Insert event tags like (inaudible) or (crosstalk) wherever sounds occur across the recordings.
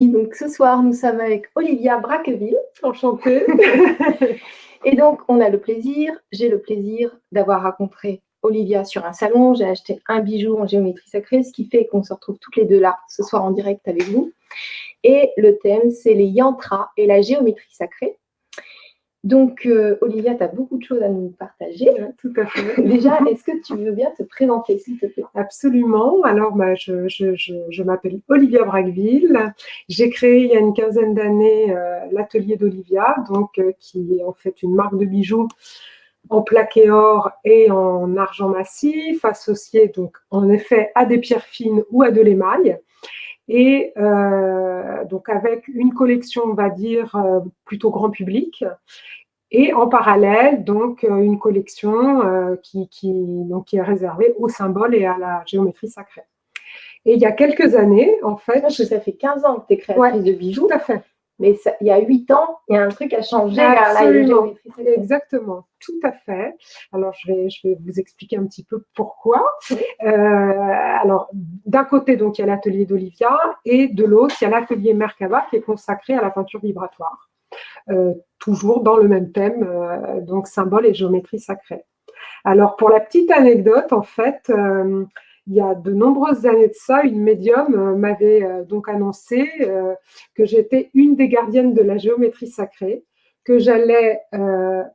Donc ce soir, nous sommes avec Olivia Braqueville. Enchantée. (laughs) et donc, on a le plaisir, j'ai le plaisir d'avoir rencontré Olivia sur un salon. J'ai acheté un bijou en géométrie sacrée, ce qui fait qu'on se retrouve toutes les deux là ce soir en direct avec vous. Et le thème, c'est les yantras et la géométrie sacrée. Donc, euh, Olivia, tu as beaucoup de choses à nous partager. tout à fait. (laughs) Déjà, est-ce que tu veux bien te présenter, s'il te plaît? Absolument. Alors, bah, je, m'appelle Olivia Braqueville. J'ai créé il y a une quinzaine d'années euh, l'atelier d'Olivia, donc euh, qui est en fait une marque de bijoux en plaqué or et en argent massif, associé donc en effet à des pierres fines ou à de l'émail et donc avec une collection, on va dire, plutôt grand public, et en parallèle, donc, euh, une collection euh, qui, donc, qui est réservée aux symboles et à la géométrie sacrée. Et il y a quelques années, en fait... Que ça fait 15 ans que tu es créatrice de bijoux. Tout à fait. Mais il y a 8 ans, il y a un truc à changer Absolument. la Exactement, tout à fait. Alors, je vais, je vais vous expliquer un petit peu pourquoi. Euh, alors, d'un côté, donc, il y a l'atelier d'Olivia, et de l'autre, il y a l'atelier Merkaba qui est consacré à la peinture vibratoire. Euh, toujours dans le même thème, euh, donc symbole et géométrie sacrée. Alors, pour la petite anecdote, en fait, il y a de nombreuses années de ça, une médium m'avait donc annoncé que j'étais une des gardiennes de la géométrie sacrée, que j'allais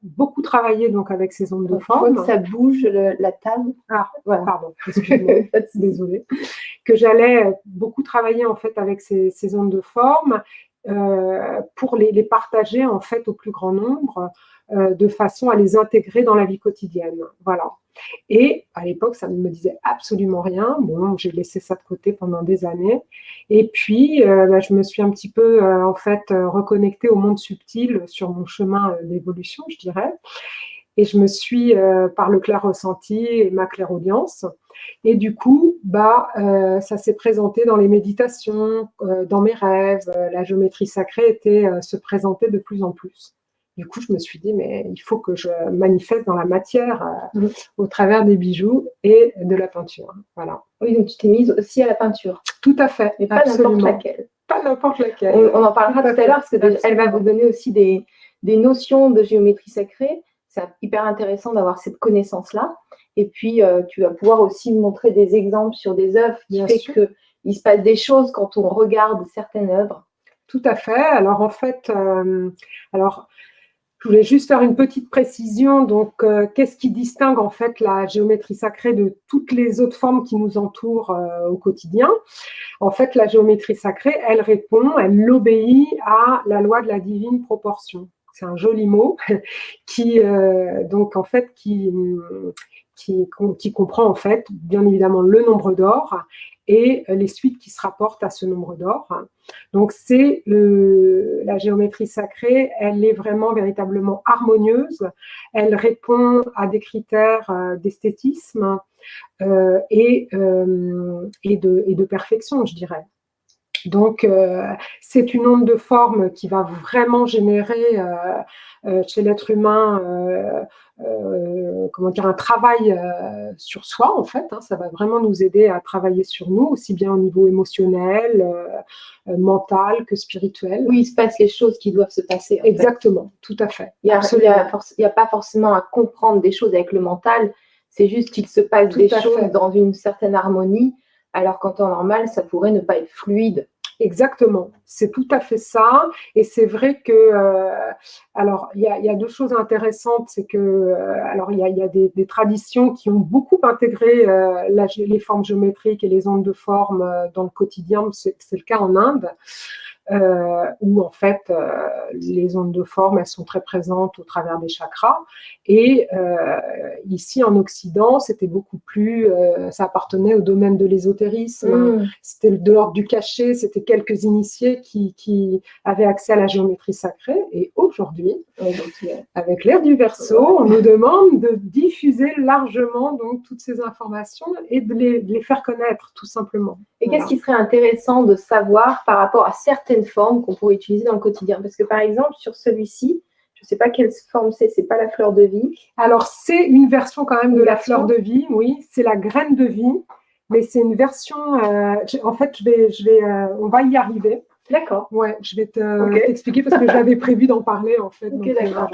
beaucoup travailler donc avec ces ondes de forme. Ça bouge la table? Ah, pardon, excusez-moi, (laughs) désolée. Que j'allais beaucoup travailler en fait avec ces, ces ondes de forme euh, pour les, partager en fait au plus grand nombre euh, de façon à les intégrer dans la vie quotidienne. Voilà. Et à l'époque, ça ne me disait absolument rien. Bon, j'ai laissé ça de côté pendant des années. Et puis, euh, bah, je me suis un petit peu, en fait, reconnectée au monde subtil sur mon chemin d'évolution, je dirais. Et je me suis, par le clair ressenti et ma clairaudience, et du coup, bah, euh, ça s'est présenté dans les méditations, euh, dans mes rêves. Euh, la géométrie sacrée était, se présentait de plus en plus. Du coup, je me suis dit, mais il faut que je manifeste dans la matière mmh. au travers des bijoux et de la peinture. Voilà. Oui, donc tu t'es mise aussi à la peinture. Tout à fait. Mais pas n'importe laquelle. Pas n'importe laquelle. On, en parlera tout, à, l'heure parce qu'elle va vous donner aussi des, des notions de géométrie sacrée. C'est hyper intéressant d'avoir cette connaissance-là. Et puis, euh, tu vas pouvoir aussi montrer des exemples sur des œuvres qui Bien fait qu'il se passe des choses quand on regarde certaines œuvres. Tout à fait. Alors, en fait, euh, alors, je voulais juste faire une petite précision. Donc, euh, qu'est-ce qui distingue en fait la géométrie sacrée de toutes les autres formes qui nous entourent au quotidien? En fait, la géométrie sacrée, elle répond, elle obéit à la loi de la divine proportion. C'est un joli mot (laughs) qui, donc en fait, qui, qui, comprend en fait bien évidemment le nombre d'or et les suites qui se rapportent à ce nombre d'or. Donc c'est la géométrie sacrée, elle est vraiment véritablement harmonieuse, elle répond à des critères euh, d'esthétisme euh, et, euh, et, de, et, de, perfection, je dirais. Donc, c'est une onde de forme qui va vraiment générer chez l'être humain euh, comment dire, un travail euh, sur soi, en fait. Hein. ça va vraiment nous aider à travailler sur nous, aussi bien au niveau émotionnel, euh, mental que spirituel. Oui, il se passe les choses qui doivent se passer. Exactement, tout à fait. Il n'y a, pas forcément à comprendre des choses avec le mental, c'est juste qu'il se passe des choses dans une certaine harmonie, alors qu'en temps normal, ça pourrait ne pas être fluide. Exactement, c'est tout à fait ça. Et c'est vrai que, euh, alors, il y, a, deux choses intéressantes, c'est que, euh, alors, il y a, des, traditions qui ont beaucoup intégré euh, les formes géométriques et les ondes de forme dans le quotidien. C'est le cas en Inde. Euh, où en fait euh, les ondes de forme elles sont très présentes au travers des chakras. Et euh, ici en Occident c'était beaucoup plus ça appartenait au domaine de l'ésotérisme. Mm. c'était de l'ordre du cachet c'était quelques initiés qui, qui, avaient accès à la géométrie sacrée. Et aujourd'hui avec l'ère du verso on nous demande de diffuser largement donc toutes ces informations et de les, de les faire connaître tout simplement. Et qu'est-ce qui serait intéressant de savoir par rapport à certaines formes qu'on pourrait utiliser dans le quotidien Parce que par exemple, sur celui-ci, je ne sais pas quelle forme c'est, c'est pas la fleur de vie. Alors, c'est une version quand même de la fleur de vie, oui, c'est la graine de vie, mais c'est une version, euh, en fait, je vais, je vais, euh, on va y arriver. D'accord. Ouais, je vais t'expliquer parce que j'avais prévu d'en parler en fait. (laughs) Ok, d'accord.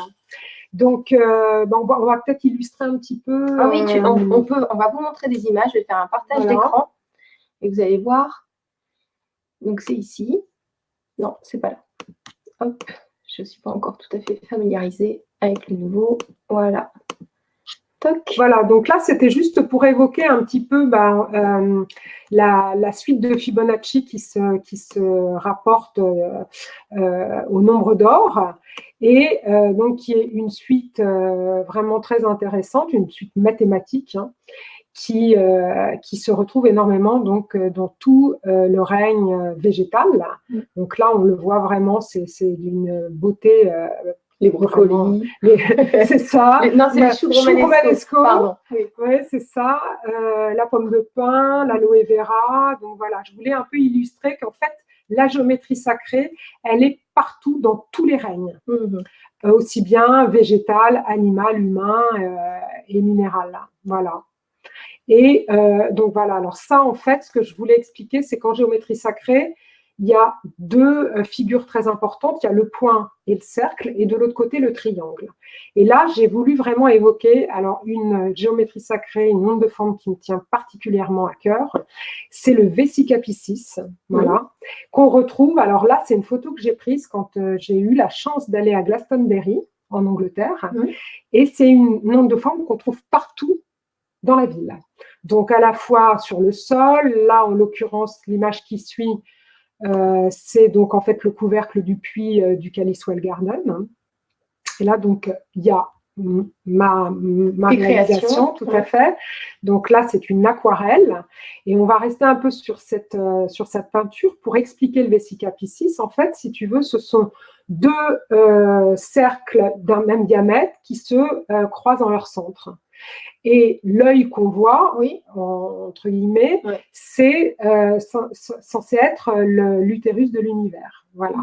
Donc, euh, ben, on va, va peut-être illustrer un petit peu. Ah oui, tu- on, on peut, on va vous montrer des images. Je vais faire un partage Voilà. d'écran et vous allez voir. Donc, c'est ici. Non, c'est pas là. Hop, je ne suis pas encore tout à fait familiarisée avec le nouveau. Voilà. Voilà, donc là, c'était juste pour évoquer un petit peu ben, euh, la, suite de Fibonacci qui se, rapporte euh, euh, au nombre d'or et donc qui est une suite vraiment très intéressante, une suite mathématique hein, qui, euh, qui se retrouve énormément donc, euh, dans tout euh, le règne végétal. Mm. Donc là, on le voit vraiment, c'est d'une beauté. euh, Les brocolis. (laughs) c'est ça. Non, c'est le chou romanesco. Pardon. Oui. C'est ça. Euh, la pomme de pin, l'aloe vera. Donc voilà, je voulais un peu illustrer qu'en fait, la géométrie sacrée, elle est partout dans tous les règnes, Mhm. Euh, aussi bien végétal, animal, humain euh, et minéral. là. Voilà. Et euh, donc voilà, alors ça, en fait, ce que je voulais expliquer, c'est qu'en géométrie sacrée, il y a deux euh, figures très importantes. Il y a le point et le cercle, et de l'autre côté, le triangle. Et là, j'ai voulu vraiment évoquer alors une euh, géométrie sacrée, une onde de forme qui me tient particulièrement à cœur. C'est le Vesicapiscis, voilà, qu'on retrouve. Alors là, c'est une photo que j'ai prise quand j'ai eu la chance d'aller à Glastonbury, en Angleterre. Et c'est une onde de forme qu'on trouve partout dans la ville. Donc à la fois sur le sol, là en l'occurrence l'image qui suit, euh, c'est donc en fait le couvercle du puits euh, du Caliswell Garden. Et là donc il y a ma, ma réalisation, tout ouais. à fait. Donc là c'est une aquarelle et on va rester un peu sur cette, euh, sur cette peinture pour expliquer le Vesicapiscis. En fait, si tu veux, ce sont deux cercles d'un même diamètre qui se croisent en leur centre. Et l'œil qu'on voit, Oui. en- entre guillemets, Ouais. c'est euh, cen- cen- censé être le- l'utérus de l'univers. Voilà.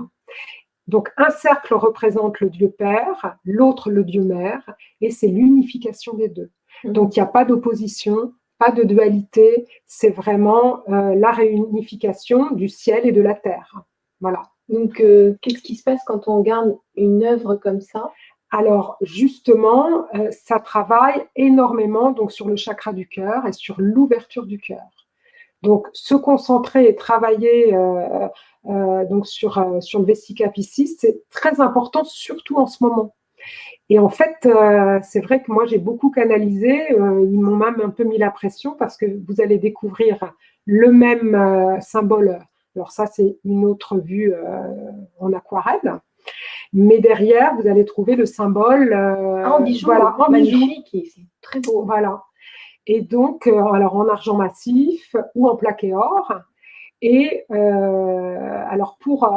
Donc un cercle représente le Dieu Père, l'autre le Dieu Mère, et c'est l'unification des deux. Mhm. Donc il n'y a pas d'opposition, pas de dualité, c'est vraiment euh, la réunification du ciel et de la terre. Voilà. Donc, euh, qu'est-ce qui se passe quand on regarde une œuvre comme ça? Alors justement, euh, ça travaille énormément donc sur le chakra du cœur et sur l'ouverture du cœur. Donc se concentrer et travailler euh, euh, donc sur, le Vesicapiscis, c'est très important, surtout en ce moment. Et en fait, c'est vrai que moi j'ai beaucoup canalisé, ils m'ont même un peu mis la pression parce que vous allez découvrir le même symbole. Alors ça, c'est une autre vue en aquarelle. Mais derrière, vous allez trouver le symbole euh, Ah, en bijoux. voilà, en bijoux. Magnifique. C'est très beau. Voilà. Et donc, euh, alors en argent massif ou en plaqué or. Et euh, alors pour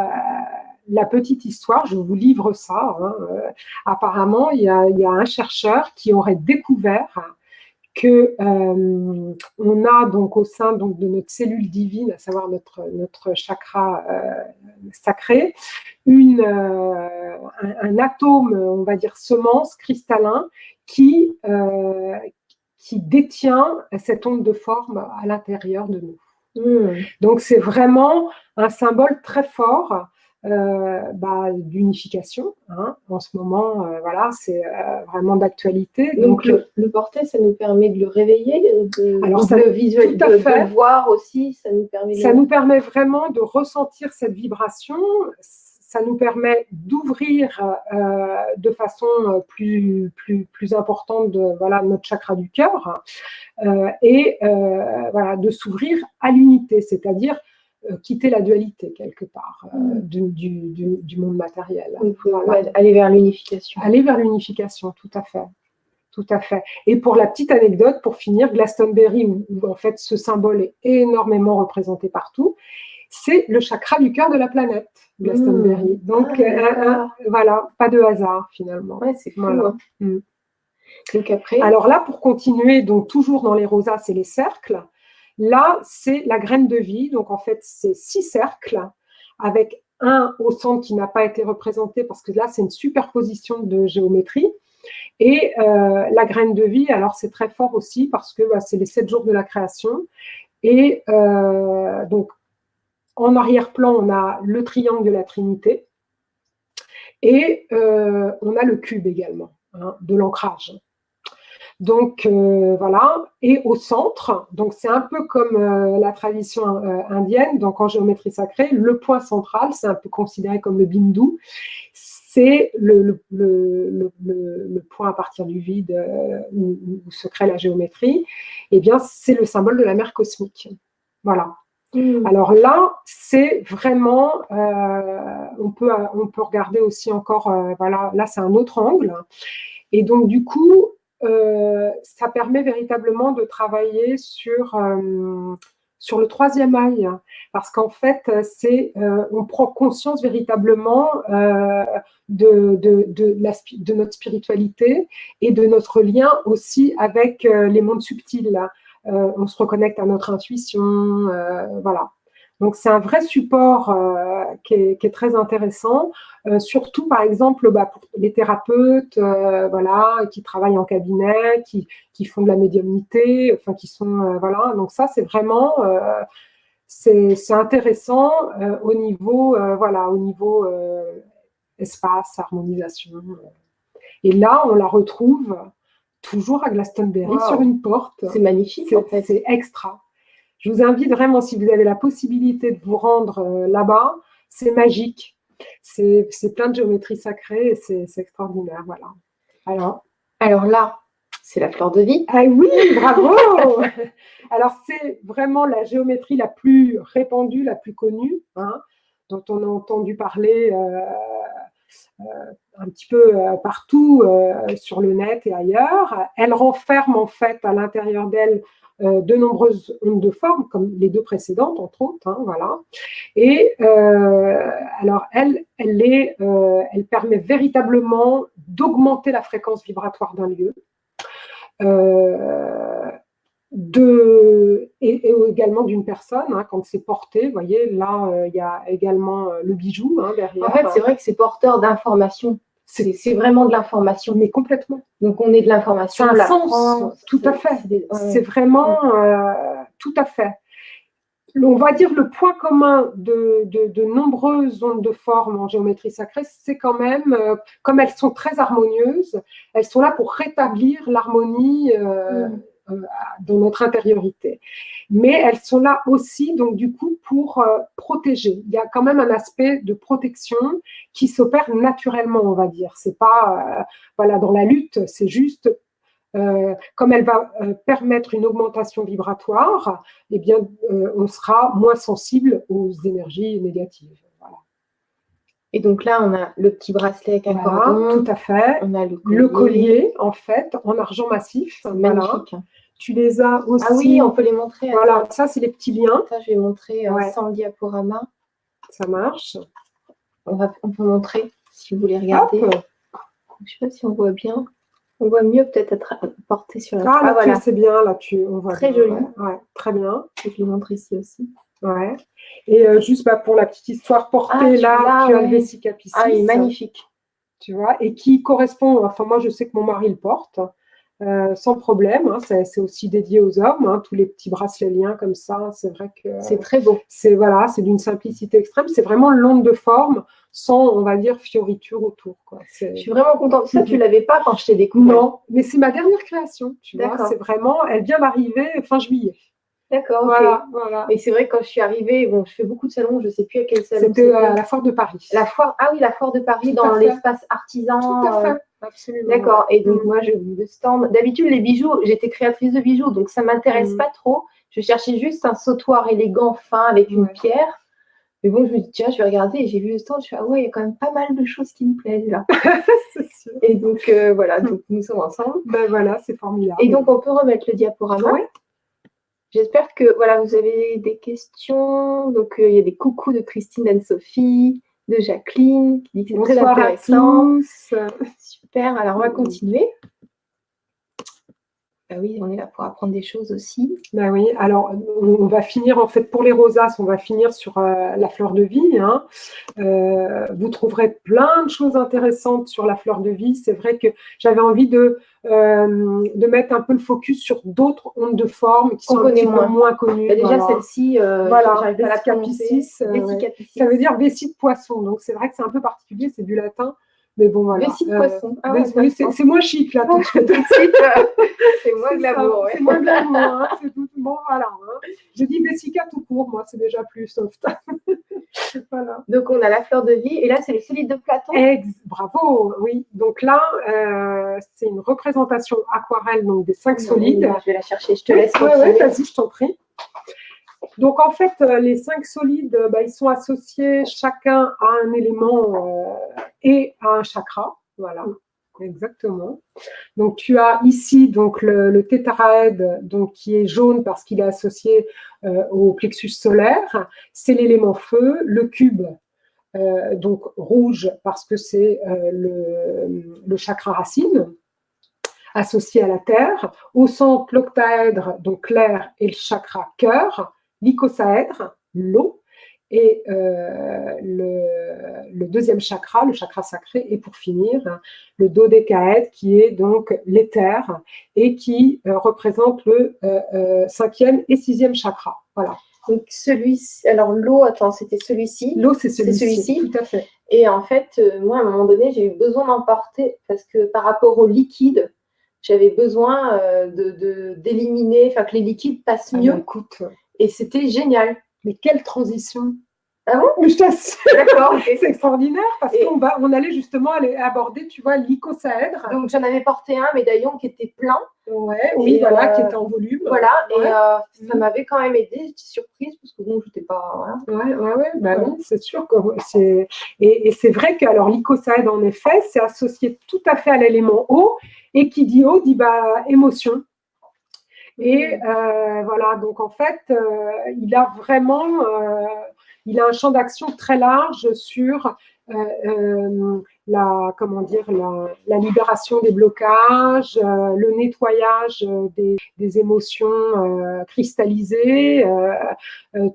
la petite histoire, je vous livre ça. hein, euh, apparemment, il y, a, il y a un chercheur qui aurait découvert que euh, on a donc au sein donc de notre cellule divine, à savoir notre notre chakra euh, sacré, une euh, un, un atome, on va dire semence cristallin qui euh, qui détient cette onde de forme à l'intérieur de nous. Mhm. Donc c'est vraiment un symbole très fort bah, d'unification. hein. En ce moment, euh, voilà, c'est euh, vraiment d'actualité. Donc, le, le porter, ça nous permet de le réveiller, de, Alors, ça- le visualiser, de, le voir aussi. Ça nous permet de Ça nous permet vraiment de ressentir cette vibration. Ça nous permet d'ouvrir euh, de façon euh, plus, plus, plus importante de, voilà, notre chakra du cœur euh, et euh, voilà, de s'ouvrir à l'unité, c'est-à-dire euh, quitter la dualité quelque part euh, Mm. du, du, du- du monde matériel. Voilà. aller vers l'unification. Aller vers l'unification, tout à fait. Tout à fait. Et pour la petite anecdote, pour finir, Glastonbury, où, où en fait ce symbole est énormément représenté partout, c'est le chakra du cœur de la planète, Glastonbury. Donc Ah, euh, euh, voilà, pas de hasard finalement. Ouais, c'est. Voilà. hein. Mm. Donc après, Alors là, pour continuer, donc toujours dans les rosaces et les cercles, là, c'est la graine de vie. Donc en fait, c'est six cercles avec un au centre qui n'a pas été représenté parce que là, c'est une superposition de géométrie. Et euh, la graine de vie, alors c'est très fort aussi parce que bah, c'est les sept jours de la création. Et euh, donc, en arrière-plan, on a le triangle de la Trinité. Et euh, on a le cube également, hein, de l'ancrage. Donc euh, voilà, et au centre, donc c'est un peu comme euh, la tradition indienne, donc en géométrie sacrée, le point central, c'est un peu considéré comme le bindu, c'est le, point à partir du vide où, se crée la géométrie, et eh bien c'est le symbole de la mer cosmique. Voilà. Mmh. Alors là, c'est vraiment, euh, on, peut, on peut regarder aussi encore, euh, voilà, là c'est un autre angle. Et donc du coup, euh, ça permet véritablement de travailler sur, sur le troisième œil. Parce qu'en fait, c'est, on prend conscience véritablement de, de, de, notre spiritualité et de notre lien aussi avec les mondes subtils. Euh, on se reconnecte à notre intuition, euh, voilà. Donc, c'est un vrai support euh, qui, est, très intéressant, surtout, par exemple, bah, pour les thérapeutes voilà, qui travaillent en cabinet, qui, font de la médiumnité, enfin, qui sont... voilà, donc ça, c'est vraiment... c'est intéressant au niveau, voilà, au niveau espace, harmonisation. Et là, on la retrouve toujours à Glastonbury sur une porte. C'est magnifique, en fait. C'est extra. Je vous invite vraiment, si vous avez la possibilité de vous rendre euh, là-bas, c'est magique. C'est plein de géométrie sacrée et c'est extraordinaire. Voilà. Alors, alors là, c'est la fleur de vie. Ah oui, bravo (laughs) Alors, c'est vraiment la géométrie la plus répandue, la plus connue, hein, dont on a entendu parler euh, euh, un petit peu euh, partout sur le net et ailleurs. Elle renferme en fait à l'intérieur d'elle de nombreuses ondes de forme, comme les deux précédentes, entre autres, hein, voilà. Et alors, elle, elle, est, elle permet véritablement d'augmenter la fréquence vibratoire d'un lieu, de, et, également d'une personne, hein, quand c'est porté. Vous voyez, là, euh, il y a également euh, le bijou hein, derrière. En fait, c'est vrai que c'est porteur d'informations. C'est vraiment de l'information. Mais complètement. Donc, on est de l'information. C'est un sens, tout à fait. C'est vraiment euh, tout à fait. On va dire le point commun de, de, nombreuses ondes de forme en géométrie sacrée, c'est quand même, comme elles sont très harmonieuses, elles sont là pour rétablir l'harmonie mm. Euh, dans notre intériorité. Mais elles sont là aussi, donc du coup, pour euh, protéger. Il y a quand même un aspect de protection qui s'opère naturellement, on va dire. C'est pas, euh, voilà, dans la lutte, c'est juste comme elle va permettre une augmentation vibratoire, eh bien, on sera moins sensible aux énergies négatives. Et donc là, on a le petit bracelet avec un cordon. Tout à fait. On a le collier. le collier, en fait, en argent massif. Magnifique. Tu les as aussi. Ah oui, on peut les montrer. Voilà, ça, c'est les petits liens. Ça, je vais montrer euh, sans le diaporama. Ça marche. On, va, on peut montrer si vous voulez regarder. Je ne sais pas si on voit bien. On voit mieux peut-être être porté sur la Ah, là, ah, voilà. c'est bien, là, tu, on voit Très joli. Ouais. très bien. Je vais le montrer ici aussi. Ouais. Et euh, juste bah, pour la petite histoire, portée ah, là, tu as le Vesica Ah, il est magnifique. Tu vois, et qui correspond, enfin moi je sais que mon mari le porte, euh, sans problème. Hein, c'est aussi dédié aux hommes, hein, tous les petits bracelets liens comme ça. C'est vrai que c'est très beau. C'est voilà, c'est d'une simplicité extrême. C'est vraiment l'onde de forme sans, on va dire, fioriture autour. Quoi. Je suis vraiment contente. Ça, tu l'avais pas quand je t'ai découvert. Non, mais c'est ma dernière création. Tu vois, c'est vraiment, elle vient d'arriver fin juillet. D'accord, voilà, voilà, Et c'est vrai que quand je suis arrivée, bon, je fais beaucoup de salons, je ne sais plus à quel salon. C'était à la foire de Paris. La foire, ah oui, la foire de Paris dans l'espace artisan. Tout à fait. Absolument. D'accord. Et donc, mm. moi, je le stand. D'habitude, les bijoux, j'étais créatrice de bijoux, donc ça ne m'intéresse mm. pas trop. Je cherchais juste un sautoir élégant, fin, avec une pierre. Mais bon, je me dis, tiens, je vais regarder. Et j'ai vu le stand. Je suis ah ouais, il y a quand même pas mal de choses qui me plaisent là. (laughs) sûr. Et donc, euh, voilà, donc nous sommes ensemble. Ben voilà, c'est formidable. Et donc, on peut remettre le diaporama. Oui. J'espère que voilà, vous avez des questions. Donc, euh, il y a des coucous de Christine Anne-Sophie de Jacqueline qui dit que c'est très intéressant. Super, alors on va continuer. Bah oui, on est là pour apprendre des choses aussi. Ben oui, alors on va finir en fait pour les rosaces, on va finir sur euh, la fleur de vie. Hein. Euh, vous trouverez plein de choses intéressantes sur la fleur de vie. C'est vrai que j'avais envie de, euh, de mettre un peu le focus sur d'autres ondes de forme qui sont un petit moins. peu moins connues. Bah, déjà celle-ci, voilà, Vesicapicis, ça veut dire vessie de poisson. Donc c'est vrai que c'est un peu particulier, c'est du latin. Mais bon, voilà. Vessie de poisson. Ah c'est moins chic, là, tout de suite. c'est moins glamour, C'est moins glamour, hein, Bon, voilà. Hein. Je dis Vessica tout court, moi, c'est déjà plus soft. (laughs) voilà. Donc, on a la fleur de vie, et là, c'est le solide de Platon. Ex bravo, oui. Donc là, euh, c'est une représentation aquarelle, donc des cinq solides. je vais la chercher, je te laisse. Oui, ouais, vas-y, je t'en prie. Donc, en fait, euh, les cinq solides, euh, bah, ils sont associés chacun à un élément euh, et à un chakra. Voilà, exactement. Donc, tu as ici donc le, le tétraède, donc, qui est jaune parce qu'il est associé au plexus solaire. C'est l'élément feu. Le cube, donc rouge parce que c'est le, le, chakra racine associé à la terre. Au centre, l'octaèdre, donc l'air, et le chakra cœur l'icosaèdre, l'eau, et euh, le, deuxième chakra, le chakra sacré, et pour finir, le dodécaèdre, qui est donc l'éther, et qui euh, représente le euh, cinquième et sixième chakra. Voilà. Donc celui-ci, alors l'eau, attends, c'était celui-ci? L'eau, c'est celui-ci. tout à fait. Et en fait, moi, à un moment donné, j'ai eu besoin d'emporter, parce que par rapport au liquide, j'avais besoin de d'éliminer, enfin que les liquides passent ah, mieux. écoute, et c'était génial. Mais quelle transition ah bon Je t'assure. D'accord. C'est extraordinaire parce qu'on va, on allait justement aller aborder, tu vois, l'icosaèdre. Donc j'en avais porté un médaillon qui était plein. Ouais, oui, voilà, qui était en volume. Voilà, et euh, ça m'avait quand même aidé. J'étais surprise parce que bon, j'étais pas. Voilà. Ouais, ouais, ouais. Bah oui, c'est sûr que c'est. Et, et c'est vrai que alors l'icosaèdre, en effet, c'est associé tout à fait à l'élément eau. Et qui dit eau dit bah émotion. Et euh, voilà, donc en fait, euh, il a vraiment, euh, il a un champ d'action très large sur la, comment dire, la, libération des blocages, le nettoyage des, des émotions cristallisées,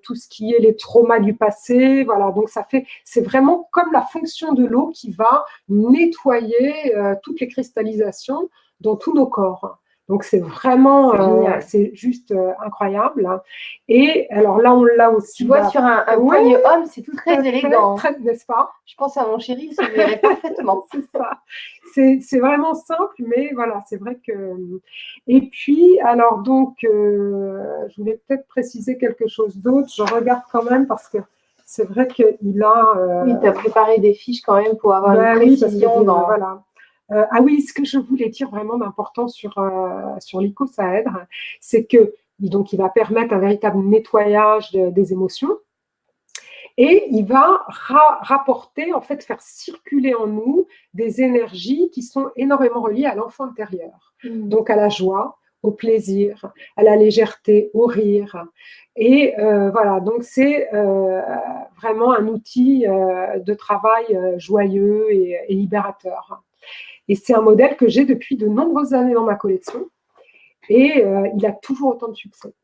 tout ce qui est les traumas du passé. Voilà, donc ça fait, c'est vraiment comme la fonction de l'eau qui va nettoyer toutes les cristallisations dans tous nos corps. Donc c'est vraiment, euh, c'est juste euh, incroyable. Et alors là, on l'a aussi. Tu vois, bah, sur un, un poignet homme, c'est tout très élégant. N'est-ce pas? Je pense à mon chéri, il se verrait parfaitement. (laughs) c'est ça. C'est vraiment simple, mais voilà, c'est vrai que. Et puis, alors donc, euh, je voulais peut-être préciser quelque chose d'autre. Je regarde quand même parce que c'est vrai qu'il a. oui, tu as préparé des fiches quand même pour avoir une précision dans. Voilà. Euh, ah oui, ce que je voulais dire vraiment d'important sur, euh, sur l'icosaèdre, c'est que donc, il va permettre un véritable nettoyage des émotions et il va rapporter, en fait, faire circuler en nous des énergies qui sont énormément reliées à l'enfant intérieur. Mmh. Donc à la joie, au plaisir, à la légèreté, au rire. Et euh, voilà, donc c'est vraiment un outil de travail joyeux et libérateur. Et c'est un modèle que j'ai depuis de nombreuses années dans ma collection. Et euh, il a toujours autant de succès.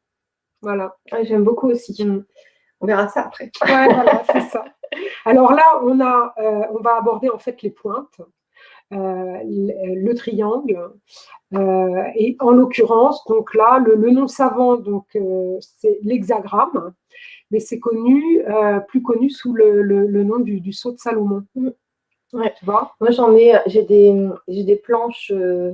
Voilà. J'aime beaucoup aussi. Mm. On verra ça après. voilà, c'est ça. Alors là, on, a, euh, on va aborder en fait les pointes. Euh, le, triangle et en l'occurrence donc là le, nom savant donc c'est l'hexagramme mais c'est connu plus connu sous le, nom du, du sceau de Salomon mm. Ouais. Tu vois Moi, j'en ai, j'ai des, des planches euh,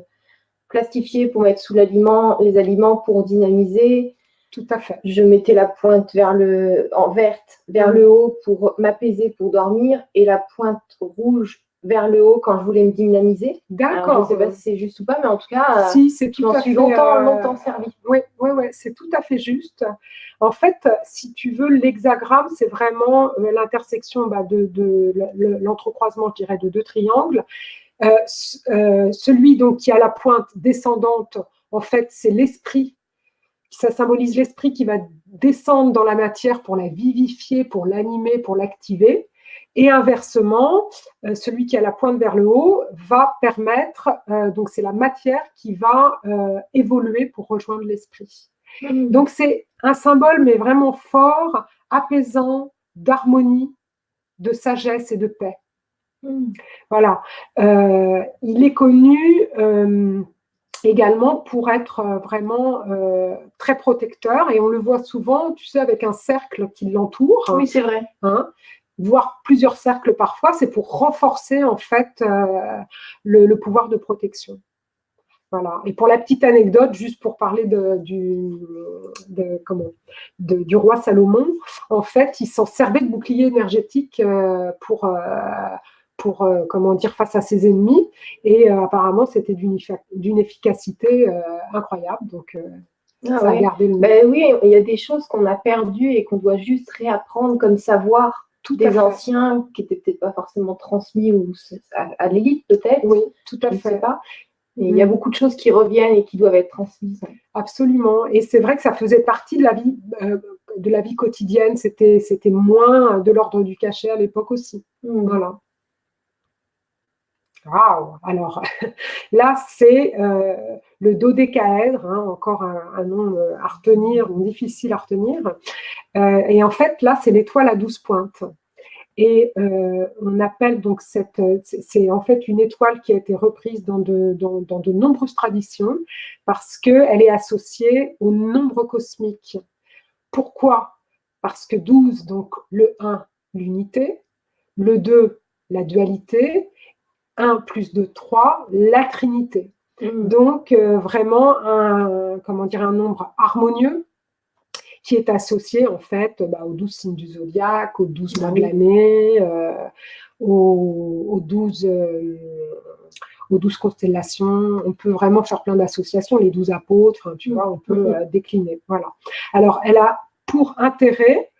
plastifiées pour mettre sous l'aliment, les aliments pour dynamiser. Tout à fait. Je mettais la pointe vers le, en verte vers le haut pour m'apaiser, pour dormir, et la pointe rouge vers le haut quand je voulais me dynamiser. D'accord. Je ne sais pas si c'est juste ou pas, mais en tout cas, si, c'est tout à suis longtemps, euh, longtemps servi. Oui, oui, oui, c'est tout à fait juste. En fait, si tu veux, l'hexagramme, c'est vraiment euh, l'intersection bah, de, l'entrecroisement, je dirais, de deux triangles. Euh, celui donc qui a la pointe descendante, en fait, c'est l'esprit. Ça symbolise l'esprit qui va descendre dans la matière pour la vivifier, pour l'animer, pour l'activer. Et inversement, celui qui a la pointe vers le haut va permettre, donc c'est la matière qui va évoluer pour rejoindre l'esprit. Mmh. Donc c'est un symbole, mais vraiment fort, apaisant, d'harmonie, de sagesse et de paix. Mmh. Voilà. Euh, il est connu euh, également pour être euh, vraiment très protecteur et on le voit souvent, tu sais, avec un cercle qui l'entoure. Oui, c'est vrai. Hein, voire plusieurs cercles parfois, c'est pour renforcer en fait le, pouvoir de protection. Voilà. Et pour la petite anecdote, juste pour parler de, du, comment, du roi Salomon, en fait, il s'en servait de bouclier énergétique euh, pour, euh, pour euh, comment dire, face à ses ennemis. Et apparemment, c'était d'une efficacité incroyable. Donc, ah ça a gardé le ben Oui, il y a des choses qu'on a perdues et qu'on doit juste réapprendre comme savoir tout des anciens qui n'étaient peut-être pas forcément transmis ou à, l'élite peut-être. Oui, tout à fait. pas il y a beaucoup de choses qui reviennent et qui doivent être transmises. Absolument. Et c'est vrai que ça faisait partie de la vie, euh, de la vie quotidienne. C'était moins de l'ordre du cachet à l'époque aussi. Mm. Voilà. Waouh Alors (laughs) là, c'est euh, le dodécaèdre, hein, encore un, nom euh, à retenir, difficile à retenir. et en fait, là, c'est l'étoile à 12 pointes. Et euh, on appelle donc cette, c'est en fait une étoile qui a été reprise dans de, dans, de nombreuses traditions parce qu'elle est associée au nombre cosmique. Pourquoi? Parce que 12, donc le 1, l'unité, le 2, la dualité, 1 plus 2, 3, la trinité. Mmh. Donc, euh, vraiment, un, comment dire, un nombre harmonieux, qui est associé en fait bah, aux douze signes du zodiaque, aux douze mois de l'année, euh, aux, douze euh, aux douze constellations. On peut vraiment faire plein d'associations, les douze apôtres, tu vois, on peut mm-hmm. euh, décliner. Voilà. Alors, elle a pour intérêt,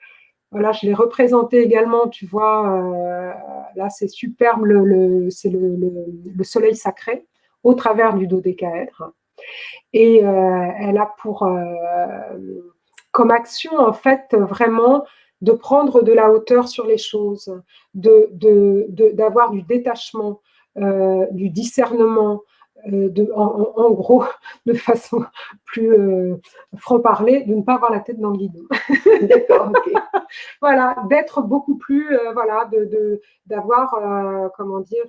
voilà, je l'ai représenté également, tu vois, là c'est superbe, le, c'est le, le, soleil sacré au travers du dodécaèdre. Et elle a pour comme action, en fait, vraiment de prendre de la hauteur sur les choses, d'avoir de, de, du détachement, euh, du discernement, euh, de, en, gros, de façon plus euh, franc-parler, de ne pas avoir la tête dans le guidon. (laughs) D'accord, ok. (laughs) voilà, d'être beaucoup plus, voilà, d'avoir, comment dire,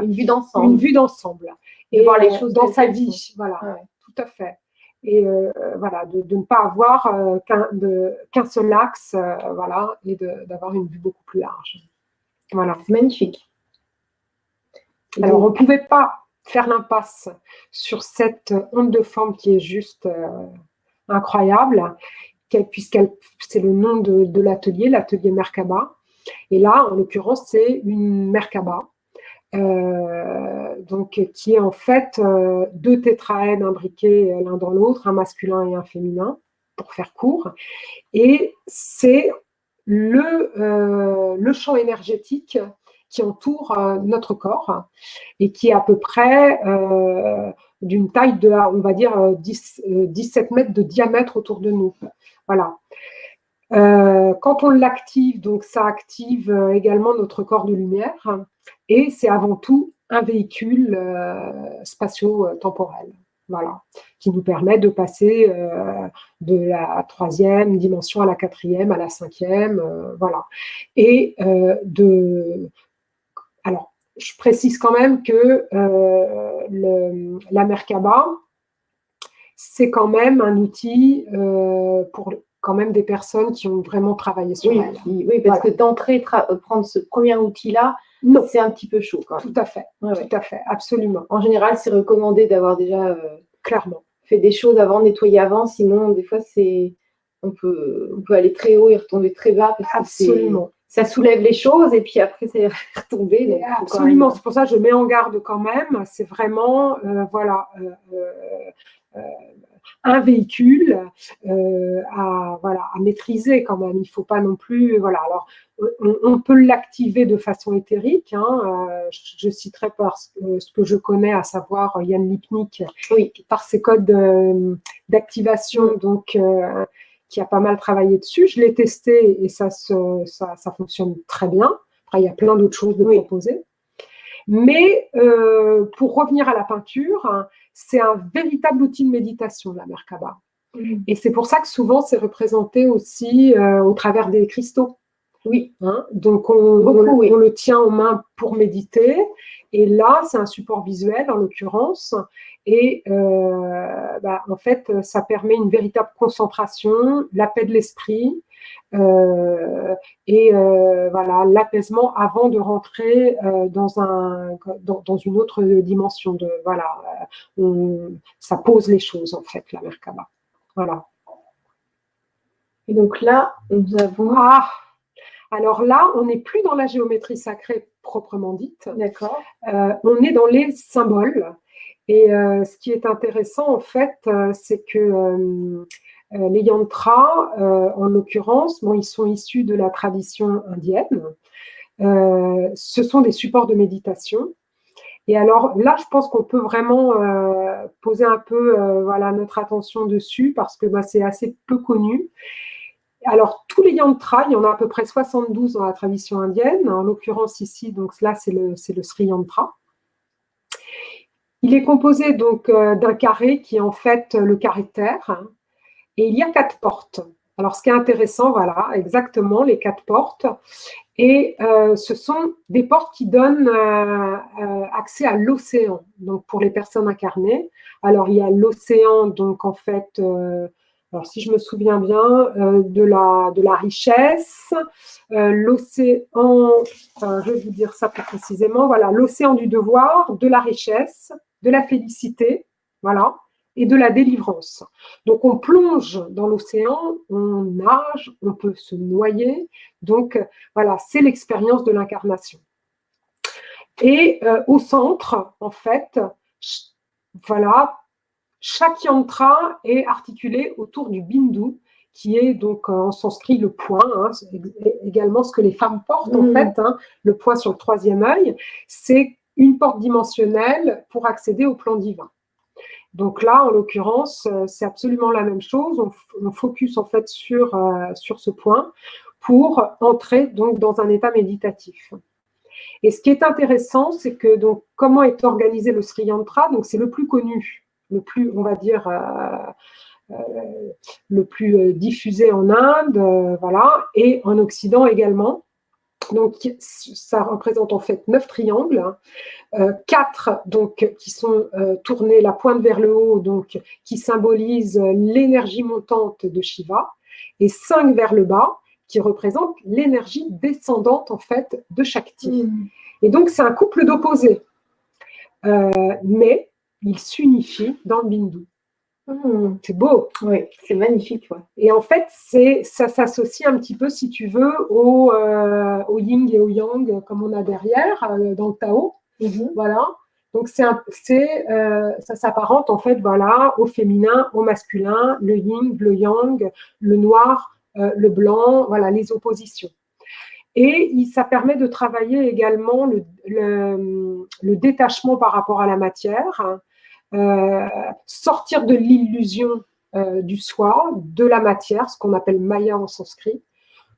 une vue d'ensemble. Une vue d'ensemble. Et voir les choses dans sa vie, voilà, tout à fait et euh, voilà, de, ne pas avoir euh, qu'un seul axe, euh, voilà, et d'avoir une vue beaucoup plus large. Voilà. C'est magnifique. Alors, on ne pouvait pas faire l'impasse sur cette onde de forme qui est juste incroyable, puisque c'est le nom de, l'atelier, l'atelier Merkaba. Et là, en l'occurrence, c'est une Merkaba euh, donc, qui est en fait euh, deux tétraèdes imbriqués euh, l'un dans l'autre, un masculin et un féminin, pour faire court. Et c'est le, le champ énergétique qui entoure notre corps et qui est à peu près d'une taille de, on va dire, 10, 17 mètres de diamètre autour de nous. Voilà. quand on l'active, donc ça active également notre corps de lumière et c'est avant tout un véhicule euh, spatio-temporel. Voilà, qui nous permet de passer euh, de la troisième dimension à la quatrième, à la cinquième, euh, voilà. Et de... Alors, je précise quand même que le, la Merkaba, c'est quand même un outil pour quand même des personnes qui ont vraiment travaillé sur oui, elle. Oui, parce que d'entrée, prendre ce premier outil-là. C'est un petit peu chaud quand même. Tout à fait, tout à fait, absolument. En général, c'est recommandé d'avoir déjà euh, clairement fait des choses avant, nettoyer avant, sinon des fois c'est on peut, on peut aller très haut et retomber très bas parce absolument. Ça soulève les choses et puis après c'est (laughs) retomber. absolument, c'est pour ça que je mets en garde quand même. C'est vraiment, euh, voilà, euh, un véhicule euh, à, voilà, à maîtriser quand même. Il ne faut pas non plus... Voilà, alors, on, peut l'activer de façon éthérique. Hein, euh, je, citerai par ce que je connais, à savoir Yann Lipnik, oui. par ses codes d'activation, donc euh, qui a pas mal travaillé dessus. Je l'ai testé et ça, ça, ça, fonctionne très bien. Après, il y a plein d'autres choses de proposer. Mais euh, pour revenir à la peinture, hein, c'est un véritable outil de méditation, la Merkaba. Mm. Et c'est pour ça que souvent, c'est représenté aussi euh, au travers des cristaux. Oui. Hein. Donc, on, le tient en main pour méditer. Et là, c'est un support visuel, en l'occurrence. Et euh, bah, en fait, ça permet une véritable concentration, la paix de l'esprit, euh, et euh, voilà l'apaisement avant de rentrer dans un dans, une autre dimension de voilà ça pose les choses en fait la Merkaba voilà et donc là nous avons ah alors là on n'est plus dans la géométrie sacrée proprement dite d'accord on est dans les symboles et ce qui est intéressant en fait c'est que euh, les yantras, euh, en l'occurrence, bon, ils sont issus de la tradition indienne. Euh, ce sont des supports de méditation. Et alors là, je pense qu'on peut vraiment poser un peu voilà, notre attention dessus parce que bah, c'est assez peu connu. Alors, tous les yantras, il y en a à peu près 72 dans la tradition indienne. En l'occurrence ici, donc là, c'est le, Sri Yantra. Il est composé donc d'un carré qui est en fait le carré terre, et il y a quatre portes. Alors, ce qui est intéressant, voilà, exactement, les quatre portes. Et euh, ce sont des portes qui donnent euh, euh, accès à l'océan, donc pour les personnes incarnées. Alors, il y a l'océan, donc en fait, alors si je me souviens bien, de, la, de la richesse, l'océan, je vais vous dire ça plus précisément, voilà, l'océan du devoir, de la richesse, de la félicité, voilà, et de la délivrance. Donc on plonge dans l'océan, on nage, on peut se noyer. Donc voilà, c'est l'expérience de l'incarnation. Et euh, au centre, en fait, voilà, chaque yantra est articulé autour du bindu, qui est donc euh, en sanskrit le point, hein, également ce que les femmes portent en mmh. fait, hein, le point sur le troisième œil, c'est une porte dimensionnelle pour accéder au plan divin. Donc là, en l'occurrence, euh, c'est absolument la même chose. On, focus en fait sur, euh, sur ce point pour entrer donc dans un état méditatif. Et ce qui est intéressant, c'est que donc comment est organisé le Sri Yantra Donc c'est le plus connu, le plus, on va dire, euh, le plus diffusé en Inde, voilà, et en Occident également. Donc, ça représente en fait neuf triangles, euh, quatre donc qui sont euh, tournés la pointe vers le haut, donc qui symbolisent l'énergie montante de Shiva, et cinq vers le bas qui représentent l'énergie descendante en fait de Shakti. Mm. Et donc c'est un couple d'opposés, euh, mais ils s'unifient dans le Bindu. Mmh. c'est beau. Oui, c'est magnifique. Et en fait, ça s'associe un petit peu, si tu veux, au, euh, au, yin et au yang, comme on a derrière, euh, dans le Tao. Mmh. Voilà. Donc, c'est euh, ça s'apparente, en fait, voilà, au féminin, au masculin, le yin, le yang, le noir, le blanc, voilà, les oppositions. Et ça permet de travailler également le, le détachement par rapport à la matière, euh, sortir de l'illusion euh, du soi, de la matière, ce qu'on appelle maya en sanskrit,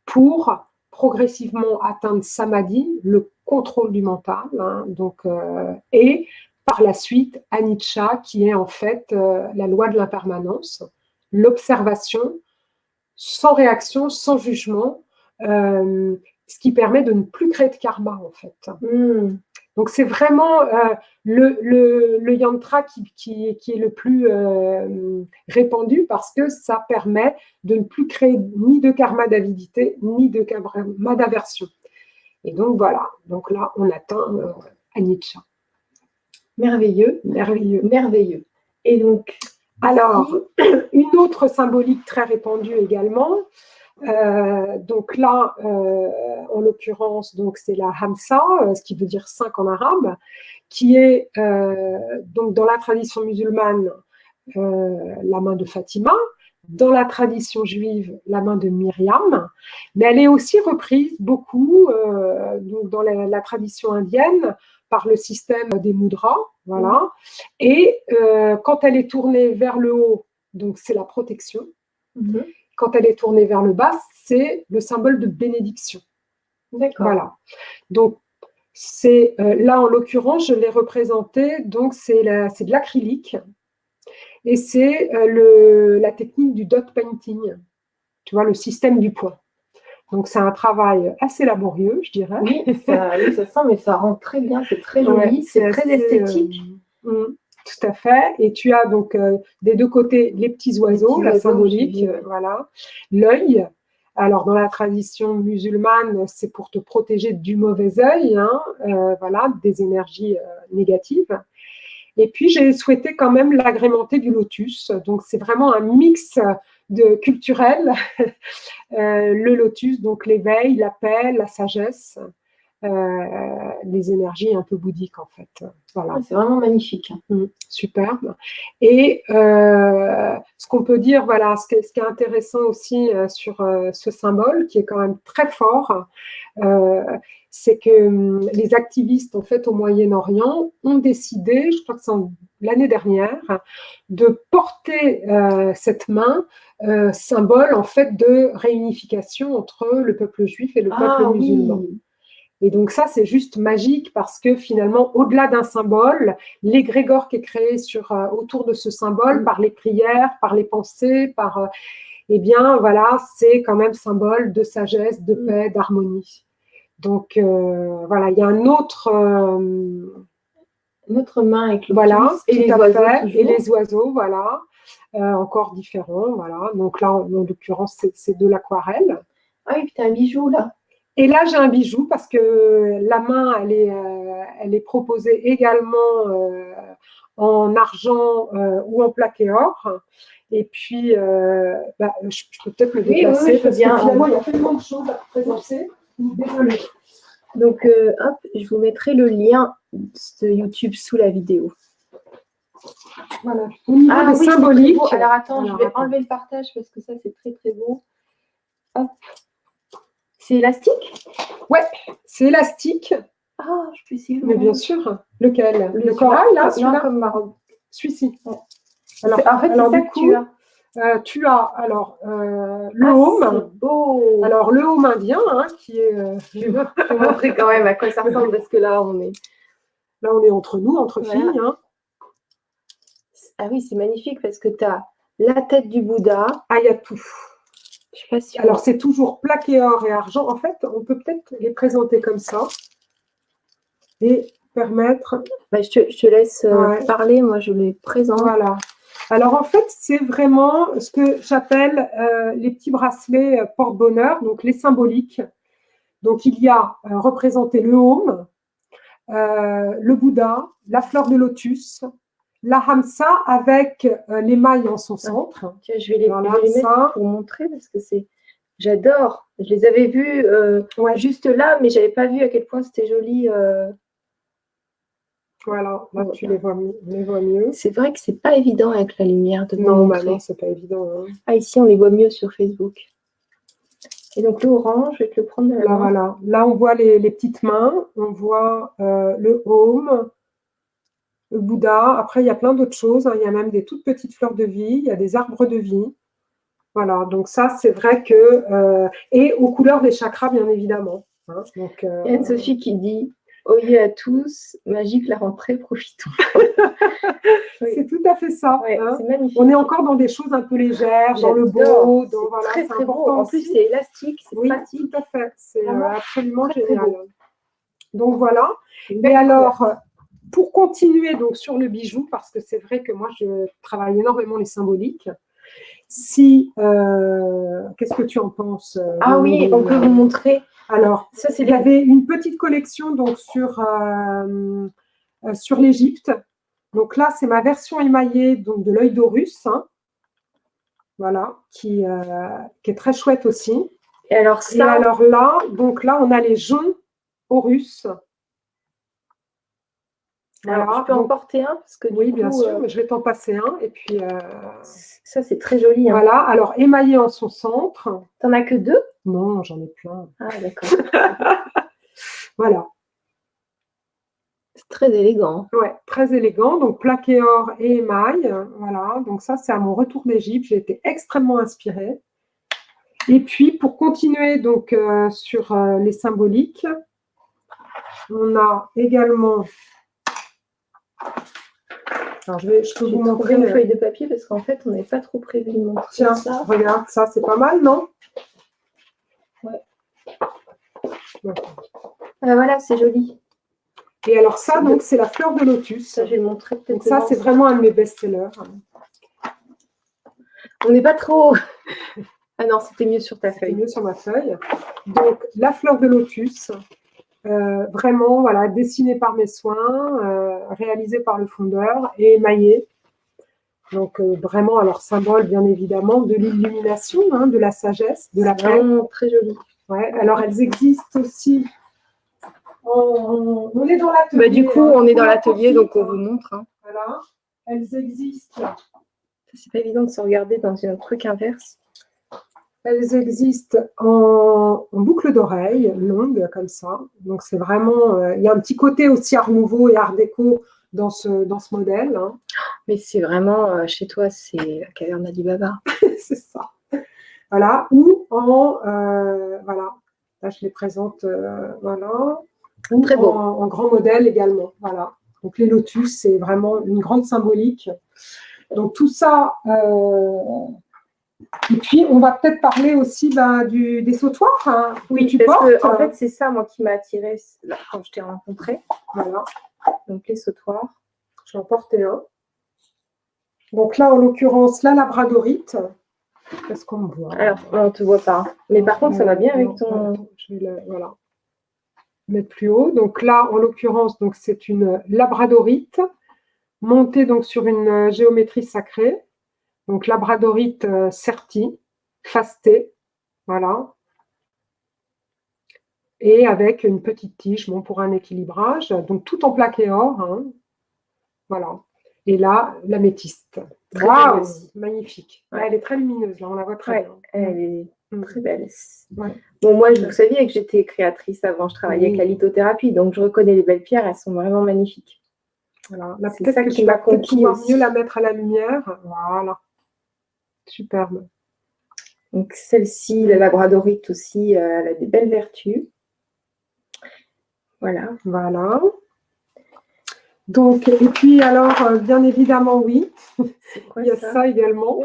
pour progressivement atteindre samadhi, le contrôle du mental, hein, euh, et par la suite anicca, qui est en fait la loi de l'impermanence, l'observation sans réaction, sans jugement, ce qui permet de ne plus créer de karma en fait. Hmm. Donc c'est vraiment euh, le, yantra qui, est le plus euh, répandu parce que ça permet de ne plus créer ni de karma d'avidité, ni de karma d'aversion. Et donc voilà, donc là on atteint euh, Anicca. Merveilleux, merveilleux, merveilleux. Et donc, alors, une autre symbolique très répandue également, euh, donc là, euh, en l'occurrence, donc c'est la Hamsa, euh, ce qui veut dire cinq en arabe, qui est donc dans la tradition musulmane la main de Fatima, dans la tradition juive la main de Myriam, mais elle est aussi reprise beaucoup donc dans la, tradition indienne par le système des mudras, voilà. Et quand elle est tournée vers le haut, donc c'est la protection. Mm-hmm. Quand elle est tournée vers le bas, c'est le symbole de bénédiction. D'accord. Voilà. Donc, c'est euh, là, en l'occurrence, je l'ai représenté, donc c'est de l'acrylique. Et c'est euh, la technique du dot painting, tu vois, le système du point. Donc, c'est un travail assez laborieux, je dirais. Oui, ça, sent, mais ça rend très bien, c'est très joli, c'est très esthétique. Euh, mm, tout à fait. Et tu as donc des deux côtés les petits oiseaux, la symbolique, voilà, l'œil, alors, dans la tradition musulmane, c'est pour te protéger du mauvais œil, hein, euh, voilà, des énergies euh, négatives. Et puis, j'ai souhaité quand même l'agrémenter du lotus. Donc, c'est vraiment un mix de culturel. (laughs) Euh, le lotus, donc l'éveil, la paix, la sagesse. Euh, les énergies un peu bouddhiques en fait. Voilà. C'est vraiment magnifique. Mmh, superbe. Et euh, ce qu'on peut dire, voilà, ce qui, est, ce qui est intéressant aussi euh, sur ce symbole, qui est quand même très fort, c'est que hum, les activistes en fait au Moyen-Orient ont décidé, je crois que c'est l'année dernière, de porter cette main symbole en fait de réunification entre le peuple juif et le ah peuple musulman. Et donc ça, c'est juste magique parce que finalement, au-delà d'un symbole, l'égrégore qui est créé sur, euh, autour de ce symbole, mm. par les prières, par les pensées, par, euh, eh bien, voilà, c'est quand même symbole de sagesse, de mm. paix, d'harmonie. Donc, euh, voilà, il y a un autre... Notre main avec le voilà, et les, oiseaux, et les oiseaux, voilà, encore différents, voilà. Donc là, en, l'occurrence, c'est de l'aquarelle. Ah oui, puis as un bijou là. Et là, j'ai un bijou parce que la main, elle est, euh, elle est proposée également euh, en argent euh, ou en plaqué or. Et puis, bah, je, peux peut-être me déplacer parce que finalement, il y a tellement de choses à présenter. Désolée. Donc, hop, je vous mettrai le lien de YouTube sous la vidéo. Voilà. ah, oui, symbolique. Alors, attends, je vais enlever le partage parce que ça, c'est très, très beau. Hop. C'est élastique? Ouais, c'est élastique. Ah, je peux essayer. Mais bien sûr. Lequel? Le, corail, là, celui-là? comme ma Celui-ci. Alors, en fait, ça tu as. Euh, tu as alors euh, le ah, home. Beau. Alors le home indien, hein, qui est. Euh, (laughs) je vais te montrer quand même à quoi ça ressemble parce que là on est. Là on est entre nous, entre filles. Hein. Ah oui, c'est magnifique parce que tu as la tête du Bouddha. Ah, il y a tout. Alors, c'est toujours plaqué or et argent. En fait, on peut peut-être les présenter comme ça et permettre… Bah, je, te, laisse euh, parler, moi je les présente. Voilà. Alors, en fait, c'est vraiment ce que j'appelle euh, les petits bracelets euh, porte-bonheur, donc les symboliques. Donc, il y a représenté le home, le Bouddha, la fleur de lotus, la hamsa avec euh, l'émail en son centre. je vais les, mettre pour montrer parce que c'est. J'adore. Je les avais vus euh, juste là, mais je n'avais pas vu à quel point c'était joli. Euh. Voilà, là tu les vois, mieux. C'est vrai que c'est pas évident avec la lumière de Non, bah non, c'est pas évident. Hein. Ah, ici on les voit mieux sur Facebook. Et donc le orange, je vais te le prendre là, Voilà. Là, on voit les, les, petites mains, on voit le home, le Bouddha. Après, il y a plein d'autres choses. Hein. Il y a même des toutes petites fleurs de vie. Il y a des arbres de vie. Voilà, donc ça, c'est vrai que... Euh, et aux couleurs des chakras, bien évidemment. Hein. Donc, euh, Il y a Sophie qui dit « Oyez à tous, magique la rentrée, profitons (laughs) (laughs) C'est tout à fait ça. Hein. On est encore dans des choses un peu légères, dans le beau. Dans, voilà, très, très beau. En plus, c'est élastique, c'est oui, tout à fait. C'est euh, absolument génial. Donc voilà. Et alors, pour continuer donc sur le bijou, parce que c'est vrai que moi, je travaille énormément les symboliques, si, euh, qu'est-ce que tu en penses euh, Ah oui, on peut vous montrer. Alors, ça, il y avait une petite collection donc sur, euh, sur l'Égypte. Donc là, c'est ma version émaillée donc, de l'œil d'Horus. Hein. voilà, qui, qui, est très chouette aussi. Et alors ça... Et alors là, donc là, on a les joncs Horus. Alors, tu peux en porter un parce que Oui, bien sûr, euh, mais je vais t'en passer un. Et puis, euh, ça, c'est très joli. Hein. Voilà, alors émaillé en son centre. T'en as que deux? Non, j'en ai plein. Ah, d'accord. (laughs) voilà. C'est très élégant. Ouais, très élégant. Donc, plaqué or et émail. Voilà, donc ça, c'est à mon retour d'Égypte. J'ai été extrêmement inspirée. Et puis, pour continuer donc euh, sur les symboliques, on a également... Alors, je, vais, je peux vous montrer une feuille de papier parce qu'en fait, on n'avait pas trop prévu de montrer Tiens, ça. regarde, ça, c'est pas mal, non Ouais. Ah, voilà, c'est joli. Et alors ça, donc, c'est la fleur de lotus. Ça, je vais montrer peut-être. Ça, c'est vraiment un de mes best-sellers. On n'est pas trop... (laughs) Ah non, c'était mieux sur ta feuille. mieux sur ma feuille. Donc, la fleur de lotus, euh, vraiment, voilà, dessinée par mes soins, euh, réalisée par le fondeur et émaillée. Donc, euh, vraiment, alors, symbole, bien évidemment, de l'illumination, hein, de la sagesse, de la paix. très joli. Ouais, alors, elles existent aussi. On, est dans l'atelier. Bah, du coup, on est dans l'atelier, donc on vous montre. Hein. Voilà, elles existent. C'est pas évident de se regarder dans un truc inverse. Elles existent en, boucle d'oreille, longue comme ça. Donc c'est vraiment, euh, il y a un petit côté aussi art nouveau et art déco dans ce, dans ce modèle. Hein. Mais c'est vraiment, euh, chez toi, c'est la caverne d'Alibaba. (laughs) c'est ça. Voilà, ou en, euh, voilà, là je les présente, voilà. Très beau. En, en, grand modèle également, voilà. Donc les lotus, c'est vraiment une grande symbolique. Donc tout ça, et puis, on va peut-être parler aussi bah, du, des sautoirs hein, oui, tu parce Que, en fait, c'est ça, moi, qui m'a attiré quand je t'ai rencontré. Voilà. Donc, les sautoirs. J'en portais un. Donc là, en l'occurrence, la labradorite. Qu'est-ce qu'on voit Alors, on ne te voit pas. Mais par contre, ça va bien avec ton... Je vais voilà. mettre plus haut. Donc là, en l'occurrence, c'est une labradorite montée donc, sur une géométrie sacrée. Donc, labradorite euh, certi, fasté, voilà. Et avec une petite tige, bon, pour un équilibrage. Donc, tout en plaqué or. Hein. Voilà. Et là, l'améthyste. Waouh Magnifique. elle est très lumineuse, là, on la voit très bien. Elle est mm. très belle. Bon, moi, vous saviez que j'étais créatrice avant, je travaillais avec la lithothérapie, donc je reconnais les belles pierres, elles sont vraiment magnifiques. Voilà. C'est ça qui m'a conquis. mieux la mettre à la lumière. Voilà. Superbe. Donc celle-ci, la labradorite aussi, euh, elle a des belles vertus. Voilà. Voilà. Donc, et puis alors, euh, bien évidemment, oui, (laughs) il y a ça, également.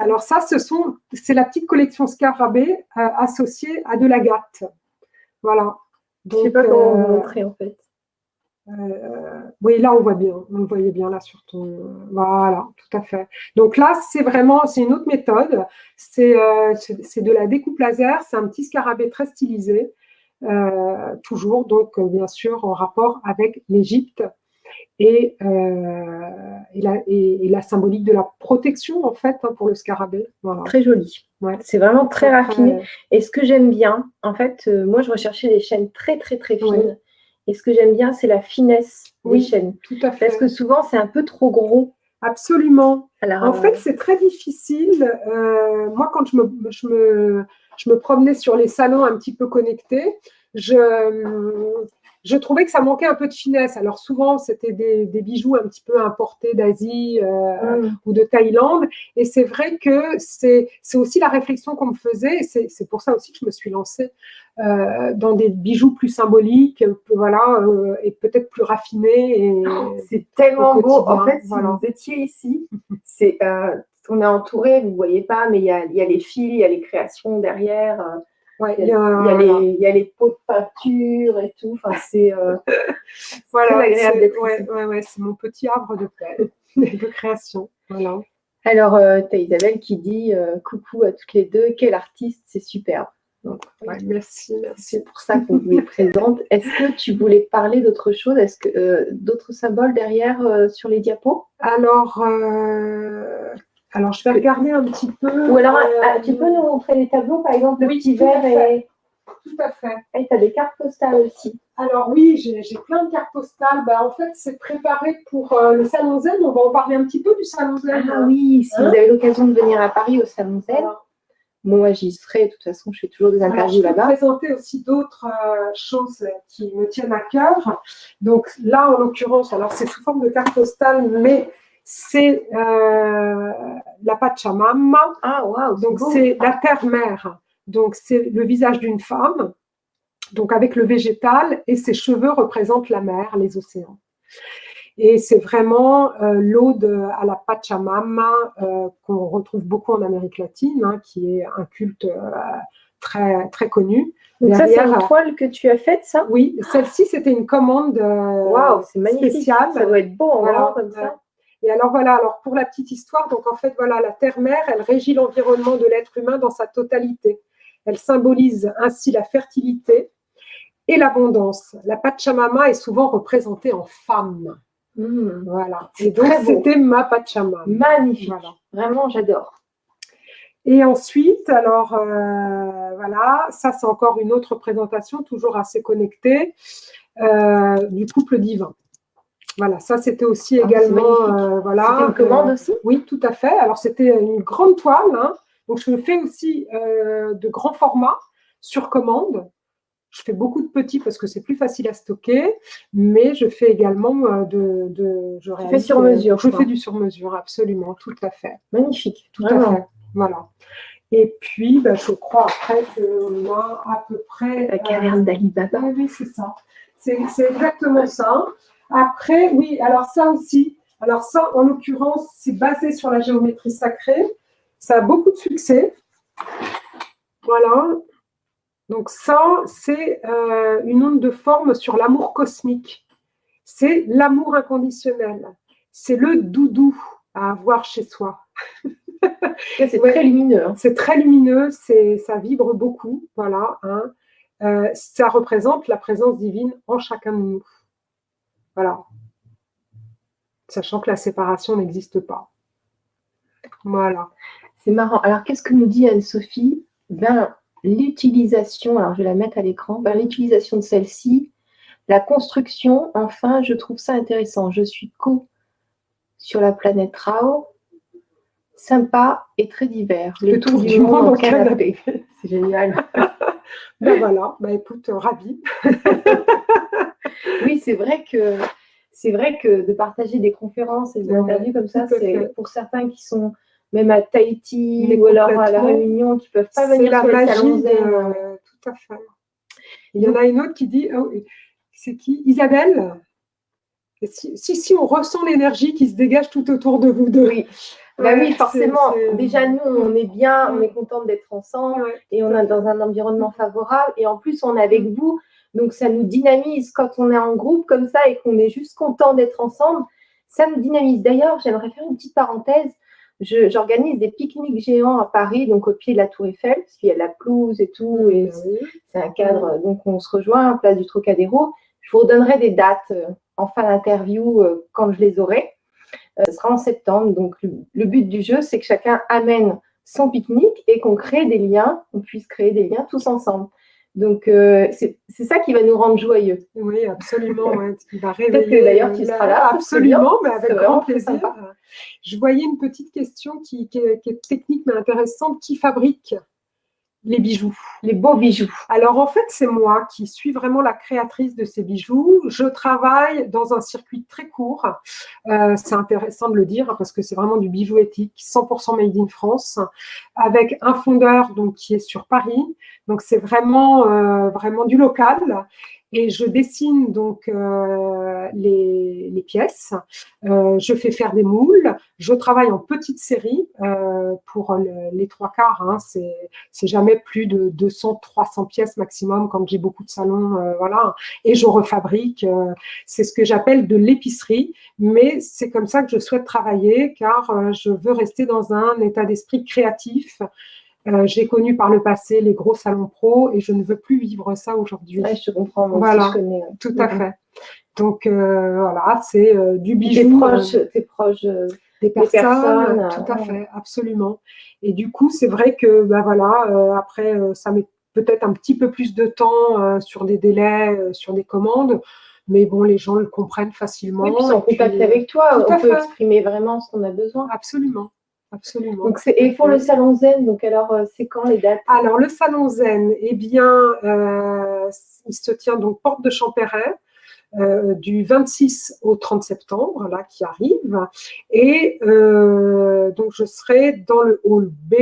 Alors ça, ce sont, c'est la petite collection Scarabée euh, associée à de l'agate. Voilà. Je ne sais pas comment vous montrer en fait. Euh, oui, là, on voit bien. On le voyait bien là sur ton... Voilà, tout à fait. Donc là, c'est vraiment, c'est une autre méthode. C'est euh, de la découpe laser. C'est un petit scarabée très stylisé. Euh, toujours, donc, bien sûr, en rapport avec l'Égypte et, et, la, et, la, symbolique de la protection, en fait, hein, pour le scarabée. Très joli. Ouais. C'est vraiment très raffiné. Et ce que j'aime bien, en fait, moi, je recherchais des chaînes très, très, très fines. Et ce que j'aime bien, c'est la finesse des chaînes. Tout à fait. Parce que souvent, c'est un peu trop gros. Absolument. en fait, euh, c'est très difficile. Euh, moi, quand je me, je, me, je me promenais sur les salons un petit peu connectés, je, je trouvais que ça manquait un peu de finesse. Alors souvent, c'était des, bijoux un petit peu importés d'Asie euh, mm. ou de Thaïlande. Et c'est vrai que c'est aussi la réflexion qu'on me faisait. C'est pour ça aussi que je me suis lancée euh, dans des bijoux plus symboliques, voilà, euh, et peut-être plus raffinés. C'est tellement beau. En fait, si vous étiez ici, (laughs) c'est on est entouré, vous ne voyez pas, mais il y a, y a, les fils, il y a les créations derrière il, y a, les, y, a, les, pots de peinture et tout. Enfin, c'est euh, (laughs) voilà, agréable ouais, ouais, ouais, c'est mon petit arbre (laughs) de création. Voilà. Alors, euh, tu as Isabelle qui dit euh, coucou à toutes les deux, quel artiste, c'est superbe. Donc, merci, C'est pour ça qu'on vous les (laughs) présente. Est-ce que tu voulais parler d'autre chose? Est-ce que euh, d'autres symboles derrière sur les diapos? Alors, alors, je vais regarder un petit peu. Ou alors, euh, tu peux nous montrer les tableaux, par exemple, le petit verre et. Tout à fait. Et tu as des cartes postales aussi. Alors oui, j'ai plein de cartes postales. Ben, en fait, c'est préparé pour euh, le Salon Zen. On va en parler un petit peu du Salon Zen. Ah oui, si vous hein avez l'occasion de venir à Paris au Salon Zen. Moi, j'y serai. De toute façon, je fais toujours des interviews là-bas. Je vais présenter aussi d'autres euh, choses qui me tiennent à cœur. Donc là, en l'occurrence, alors c'est sous forme de carte postale, mais c'est euh, la Pachamama. Ah, wow, Donc, c'est la terre-mère. Donc, c'est le visage d'une femme, donc avec le végétal, et ses cheveux représentent la mer, les océans. Et c'est vraiment euh, l'ode à la Pachamama euh, qu'on retrouve beaucoup en Amérique latine, hein, qui est un culte euh, très, très connu. Donc ça, c'est une toile que tu as faite, ça? Oui, celle-ci, c'était une commande wow, spéciale. Ça doit être beau en voilà, comme ça. Et alors voilà, alors pour la petite histoire, donc en fait voilà, la terre-mère, elle régit l'environnement de l'être humain dans sa totalité. Elle symbolise ainsi la fertilité et l'abondance. La Pachamama est souvent représentée en femme. Mmh. Voilà. Et donc c'était ma Pachamama. Magnifique. Vraiment, j'adore. Et ensuite, alors euh, voilà, ça c'est encore une autre présentation, toujours assez connectée, euh, du couple divin. Voilà, ça c'était aussi ah, également, euh, voilà. C'était une commande aussi? Oui, tout à fait. Alors c'était une grande toile, hein. donc je fais aussi de grands formats sur commande. Je fais beaucoup de petits parce que c'est plus facile à stocker, mais je fais également de... de je fais sur mesure. Je, fais du sur mesure, absolument, tout à fait. Magnifique, tout à fait. Voilà. Et puis, ben, je crois après qu'on a à peu près… La caverne d'Ali oui, c'est ça. C'est exactement ça. Après, oui, alors ça aussi. Alors ça, en l'occurrence, c'est basé sur la géométrie sacrée. Ça a beaucoup de succès. Voilà. Donc ça, c'est euh, une onde de forme sur l'amour cosmique. C'est l'amour inconditionnel. C'est le doudou à avoir chez soi. c'est très lumineux. Hein. C'est très lumineux, ça vibre beaucoup. Voilà. Hein. Euh, ça représente la présence divine en chacun de nous. Voilà. Sachant que la séparation n'existe pas. Voilà. C'est marrant. Alors, qu'est-ce que nous dit Anne-Sophie? Ben, L'utilisation, alors je vais la mettre à l'écran, ben, l'utilisation de celle-ci, la construction, enfin, je trouve ça intéressant. Je suis co sur la planète Rao, sympa et très divers. Le tour du monde en canapé. (laughs) C'est génial. (laughs) ben voilà, ben écoute, ravi. oui, c'est vrai que c'est vrai que de partager des conférences et des interviews comme ça, c'est pour certains qui sont même à Tahiti ou alors à la Réunion, qui ne peuvent pas venir la sur magie de... Tout à fait. Il y en a une autre qui dit, oh, c'est qui? Isabelle? Si, si, on ressent l'énergie qui se dégage tout autour de vous deux. Oui. Bah oui, forcément. Déjà, nous, on est bien, on est content d'être ensemble et on est dans un environnement favorable. Et en plus, on est avec vous. Donc, ça nous dynamise quand on est en groupe comme ça et qu'on est juste content d'être ensemble. Ça nous dynamise. D'ailleurs, j'aimerais faire une petite parenthèse. J'organise des pique-niques géants à Paris, donc au pied de la Tour Eiffel, parce qu'il y a la pelouse et tout. Et c'est un cadre. Donc, on se rejoint en place du Trocadéro. Je vous redonnerai des dates euh, en fin d'interview euh, quand je les aurai. Euh, ce sera en septembre. Donc, le, but du jeu, c'est que chacun amène son pique-nique et qu'on crée des liens, qu'on puisse créer des liens tous ensemble. Donc, euh, c'est ça qui va nous rendre joyeux. Oui, absolument. va réveiller. D'ailleurs, tu seras là. Absolument, mais avec grand plaisir. Je voyais une petite question qui, qui est technique mais intéressante. Qui fabrique? Les bijoux. Les beaux bijoux. Alors en fait, c'est moi qui suis vraiment la créatrice de ces bijoux. Je travaille dans un circuit très court. Euh, c'est intéressant de le dire parce que c'est vraiment du bijou éthique, 100% made in France, avec un fondeur donc qui est sur Paris. Donc c'est vraiment euh, vraiment du local et je dessine donc euh, les, pièces. Euh, je fais faire des moules. Je travaille en petite série euh, pour les trois quarts. Hein. C'est jamais plus de 200-300 pièces maximum quand j'ai beaucoup de salons. voilà. Et je refabrique. c'est ce que j'appelle de l'épicerie. Mais c'est comme ça que je souhaite travailler car je veux rester dans un état d'esprit créatif. Euh, j'ai connu par le passé les gros salons pro et je ne veux plus vivre ça aujourd'hui. je te comprends, voilà, tout à fait. Donc euh, voilà, c'est euh, du bijou. T'es proche, es proche des personnes, tout à fait, absolument. Et du coup, c'est vrai que bah voilà, après, ça met peut-être un petit peu plus de temps sur des délais, sur des commandes. Mais bon, les gens le comprennent facilement. Oui, puis en contact avec toi, on peut exprimer vraiment ce qu'on a besoin. Absolument. Absolument. Donc et pour le salon Zen, donc alors euh, c'est quand les dates? Alors le salon Zen, eh bien, euh, il se tient donc porte de Champéret. euh, du 26 au 30 septembre, là, qui arrive. Et euh, donc, je serai dans le hall B,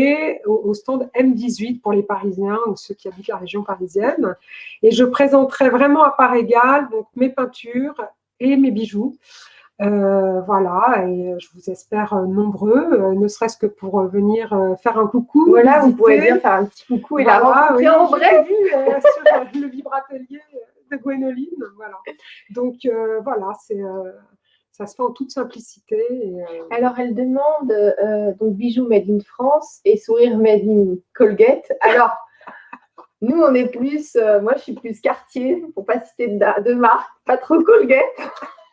au, stand M18 pour les Parisiens ou ceux qui habitent la région parisienne. Et je présenterai vraiment à part égale donc, mes peintures et mes bijoux. Euh, voilà, et je vous espère nombreux, ne serait-ce que pour venir faire un coucou. Voilà, vous pouvez venir faire un petit coucou et la rencontrer en vrai. Vu, (laughs) sur le vibratelier de Gwénoline. Voilà. Donc euh, voilà, c'est euh, ça se fait en toute simplicité. Euh, Alors, elle demande donc bijoux made in France et sourire made in Colgate. Alors, (laughs) nous, on est plus, moi, je suis plus quartier, pour pas citer de, de marque, pas trop Colgate. (laughs)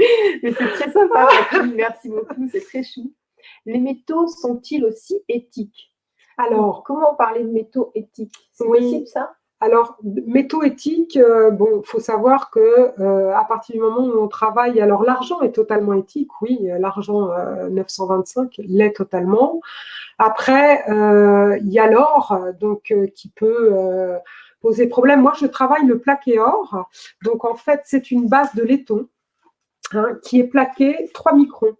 (laughs) Mais c'est très sympa. Merci beaucoup, c'est très chou. Les métaux sont-ils aussi éthiques? Alors, comment parler de métaux éthiques? C'est possible ça? Alors, métaux éthiques, euh, bon, faut savoir que euh, à partir du moment où on travaille, alors l'argent est totalement éthique, oui, l'argent 925 euh, l'est totalement. Après, il y a l'or, donc qui peut poser problème. Moi, je travaille le plaqué or, donc en fait, c'est une base de laiton hein, qui est plaquée 3 microns,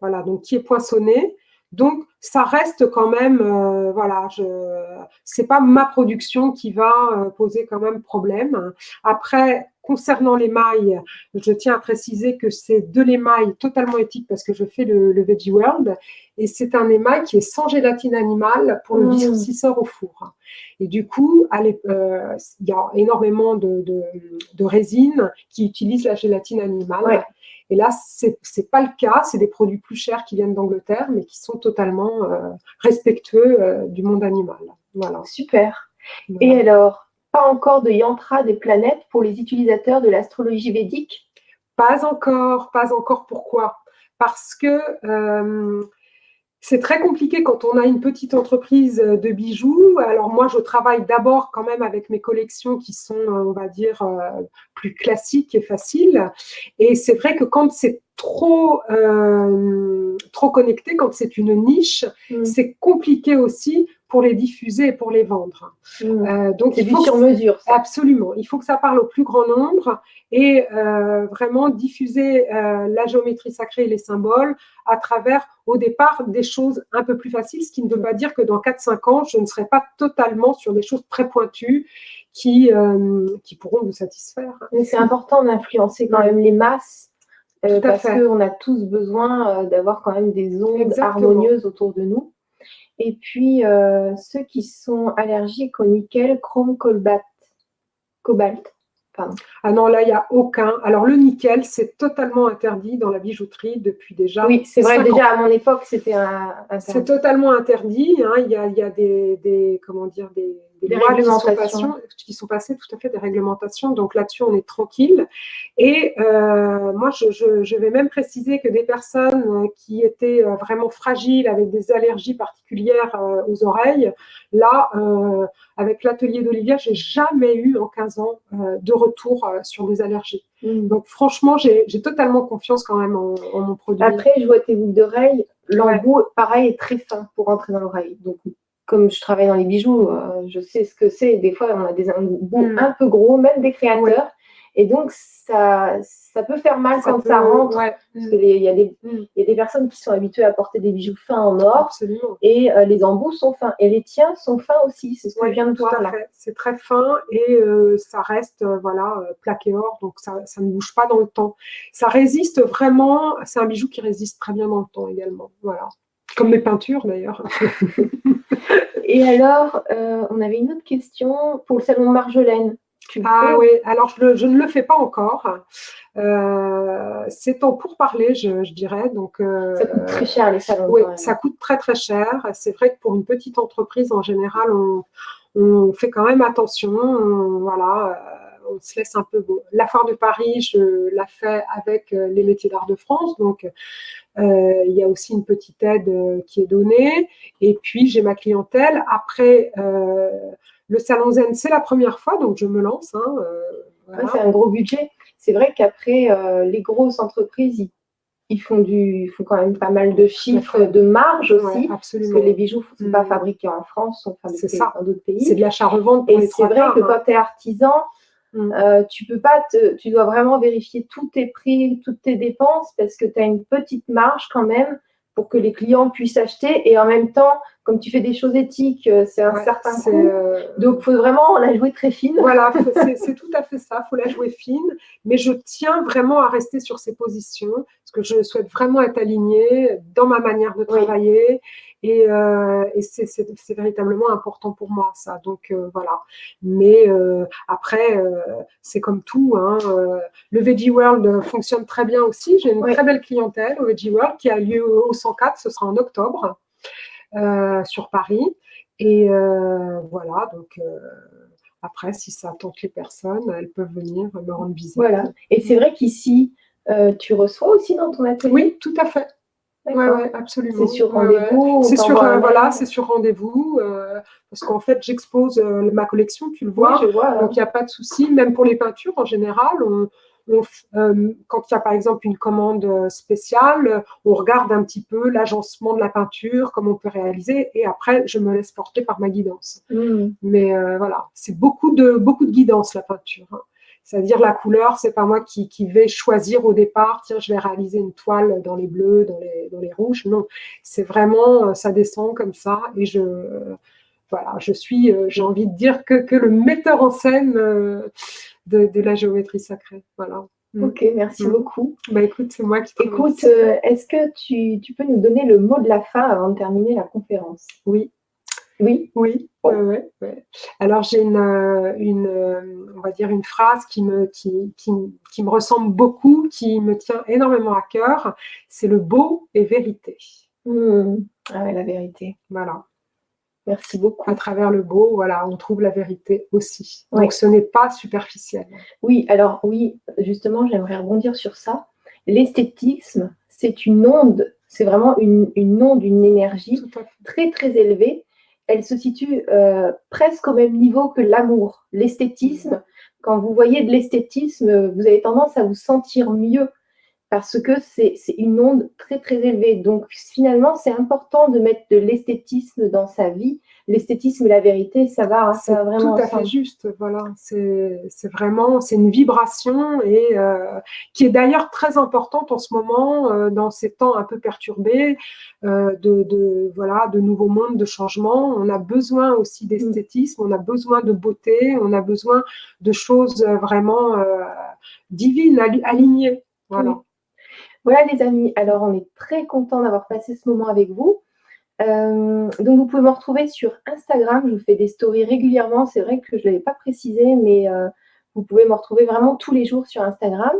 voilà, donc qui est poinçonnée. Donc, ça reste quand même, euh, voilà, je, c'est pas ma production qui va euh, poser quand même problème. Après, concernant l'émail, je tiens à préciser que c'est de l'émail totalement éthique parce que je fais le, Veggie World et c'est un émail qui est sans gélatine animale pour le mmh. au four. Et du coup, euh, il y a énormément de, de, résines qui utilisent la gélatine animale. Et là, ce n'est pas le cas. C'est des produits plus chers qui viennent d'Angleterre, mais qui sont totalement euh, respectueux euh, du monde animal. Voilà. Super. Et alors, pas encore de yantra des planètes pour les utilisateurs de l'astrologie védique? Pas encore, pas encore. Pourquoi? Parce que euh, c'est très compliqué quand on a une petite entreprise de bijoux. Alors moi, je travaille d'abord quand même avec mes collections qui sont, on va dire, euh, plus classiques et faciles. Et c'est vrai que quand c'est trop, euh, trop connecté, quand c'est une niche, mm. c'est compliqué aussi pour les diffuser et pour les vendre. Mmh. Euh, donc, il faut sur mesure. Absolument. Il faut que ça parle au plus grand nombre et euh, vraiment diffuser la géométrie sacrée et les symboles à travers, au départ, des choses un peu plus faciles, ce qui ne veut pas dire que dans 4-5 ans, je ne serai pas totalement sur des choses très pointues qui, qui pourront vous satisfaire. Mais c'est important d'influencer quand même les masses. Parce qu'on a tous besoin d'avoir quand même des ondes harmonieuses autour de nous. Et puis, euh, ceux qui sont allergiques au nickel, chrome, cobalt. cobalt. Ah non, là, il n'y a aucun. Alors, le nickel, c'est totalement interdit dans la bijouterie depuis déjà. Oui, c'est vrai, déjà à mon époque, c'était un. C'est totalement interdit. Hein. Il, y a, il, y a, des, comment dire, des, des, lois qui sont, qui sont, passées, tout à fait, des réglementations. Donc là-dessus, on est tranquille. Et euh, moi, je, je, vais même préciser que des personnes qui étaient euh, vraiment fragiles, avec des allergies particulières euh, aux oreilles, là, avec l'atelier d'Olivia, j'ai jamais eu en 15 ans de retour sur des allergies. Mm. Donc franchement, j'ai totalement confiance quand même en, mon produit. Après, je vois tes boucles d'oreilles. L'embout, pareil, est très fin pour rentrer dans l'oreille. Donc comme je travaille dans les bijoux, euh, je sais ce que c'est. Des fois, on a des embouts mm. un peu gros, même des créateurs. Et donc, ça, ça peut faire mal quand ça rentre. Parce qu'il y, a des, mm. y a des personnes qui sont habituées à porter des bijoux fins en or. Absolument. Et euh, les embouts sont fins. Et les tiens sont fins aussi. C'est ce que je viens de voir là. C'est très fin et euh, ça reste voilà, plaqué or. Donc, ça, ça, ne bouge pas dans le temps. Ça résiste vraiment. C'est un bijou qui résiste très bien dans le temps également. Voilà. Comme mes peintures d'ailleurs. (laughs) Et alors, euh, on avait une autre question pour le salon Marjolaine. ah oui, alors je, ne le fais pas encore. Euh, c'est en pourparler, je, je dirais. Donc, euh, ça coûte très cher les salons. Oui, ça coûte très très cher. C'est vrai que pour une petite entreprise, en général, on, fait quand même attention. voilà on se laisse un peu beau. La foire de Paris, je la fais avec les métiers d'art de France, donc euh, il y a aussi une petite aide euh, qui est donnée. Et puis, j'ai ma clientèle. Après, le Salon Zen, c'est la première fois, donc je me lance. Hein, c'est un gros budget. C'est vrai qu'après, les grosses entreprises, ils, font, du, font quand même pas mal de chiffres, de marge aussi. parce que les bijoux ne sont pas mm. fabriqués en France, sont fabriqués dans d'autres pays. C'est de l'achat-revente Et c'est vrai que quand tu es artisan, Mm. Euh, tu peux pas tu dois vraiment vérifier tous tes prix, toutes tes dépenses parce que tu as une petite marge quand même pour que les clients puissent acheter et en même temps, comme tu fais des choses éthiques, euh, c'est un certain coût. Euh, Donc, il faut vraiment la jouer très fine. Voilà, (laughs) c'est tout à fait ça. Il faut la jouer fine. Mais je tiens vraiment à rester sur ces positions parce que je souhaite vraiment être alignée dans ma manière de travailler. Et, euh, c'est véritablement important pour moi, ça. Donc, euh, voilà. Mais euh, après, c'est comme tout. Hein, le Veggie World fonctionne très bien aussi. J'ai une très belle clientèle au Veggie World qui a lieu au 104. Ce sera en octobre sur Paris. Et voilà, donc après, si ça tente les personnes, elles peuvent venir me rendre visite. Voilà. Et c'est vrai qu'ici, tu reçois aussi dans ton atelier? Oui, tout à fait. Oui, ouais, absolument. C'est sur rendez-vous C'est sur, euh, voilà, c'est sur rendez-vous. Euh, parce qu'en fait, j'expose euh, ma collection, tu le vois. donc, il n'y a pas de souci. Même pour les peintures, en général, quand il y a par exemple une commande spéciale, on regarde un petit peu l'agencement de la peinture, comment on peut réaliser, et après, je me laisse porter par ma guidance. Mmh. Mais voilà, c'est beaucoup de, beaucoup de guidance, la peinture. Hein. C'est-à-dire la couleur, c'est pas moi qui, vais choisir au départ, tiens, je vais réaliser une toile dans les bleus, dans les, dans les rouges. Non, c'est vraiment, euh, ça descend comme ça. Et je, voilà, je suis, euh, j'ai envie de dire que, que, le metteur en scène euh, de, de la géométrie sacrée. Voilà. Mm. Ok, merci mm. beaucoup. Bah écoute, c'est moi qui te Écoute, est-ce que tu, tu, peux nous donner le mot de la fin avant de terminer la conférence? Oui. Oui, oui. Ouais, ouais, Alors j'ai une, euh, une, euh, on va dire une phrase qui me, qui, qui, me ressemble beaucoup, qui me tient énormément à cœur. C'est le beau et vérité. Hmm. Ah ouais, la vérité. Voilà. Merci beaucoup. À travers le beau, voilà, on trouve la vérité aussi. Donc ce n'est pas superficiel. Oui, alors oui, justement, j'aimerais rebondir sur ça. L'esthétisme, c'est une onde, c'est vraiment une, une onde, une énergie très très élevée elle se situe euh, presque au même niveau que l'amour, l'esthétisme. Quand vous voyez de l'esthétisme, vous avez tendance à vous sentir mieux parce que c'est une onde très très élevée. Donc finalement, c'est important de mettre de l'esthétisme dans sa vie l'esthétisme et la vérité, ça va, ça vraiment. Tout à fait juste, voilà. C'est vraiment, c'est une vibration et euh, qui est d'ailleurs très importante en ce moment euh, dans ces temps un peu perturbés euh, de, voilà, de nouveaux mondes, de changements. On a besoin aussi d'esthétisme, on a besoin de beauté, on a besoin de choses vraiment divines, alignées. Voilà. Voilà les amis, alors on est très content d'avoir passé ce moment avec vous. Euh, donc, vous pouvez me retrouver sur Instagram. Je vous fais des stories régulièrement. C'est vrai que je ne l'avais pas précisé, mais euh, vous pouvez me retrouver vraiment tous les jours sur Instagram.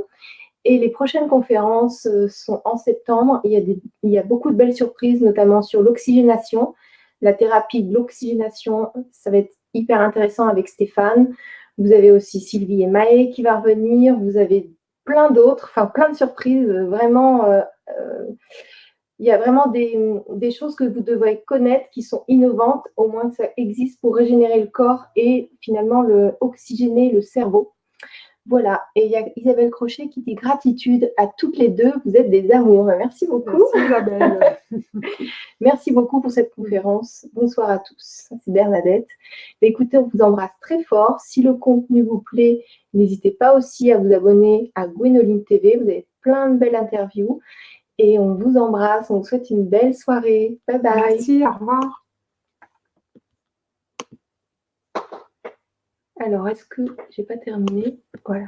Et les prochaines conférences euh, sont en septembre. Il y, a beaucoup de belles surprises, notamment sur l'oxygénation, la thérapie de l'oxygénation. Ça va être hyper intéressant avec Stéphane. Vous avez aussi Sylvie et Maë qui va revenir. Vous avez plein d'autres, enfin plein de surprises vraiment il y a vraiment des, choses que vous devrez connaître qui sont innovantes, au moins ça existe pour régénérer le corps et finalement le, oxygéner le cerveau. Voilà, et il y a Isabelle Crochet qui dit gratitude à toutes les deux, vous êtes des amours. Merci beaucoup. Merci Isabelle. (laughs) Merci beaucoup pour cette conférence. Bonsoir à tous, c'est Bernadette. Écoutez, on vous embrasse très fort. Si le contenu vous plaît, n'hésitez pas aussi à vous abonner à Gwenoline TV, vous avez plein de belles interviews. Et on vous embrasse, on vous souhaite une belle soirée. Bye bye. Merci, au revoir. Alors, est-ce que j'ai pas terminé? Voilà.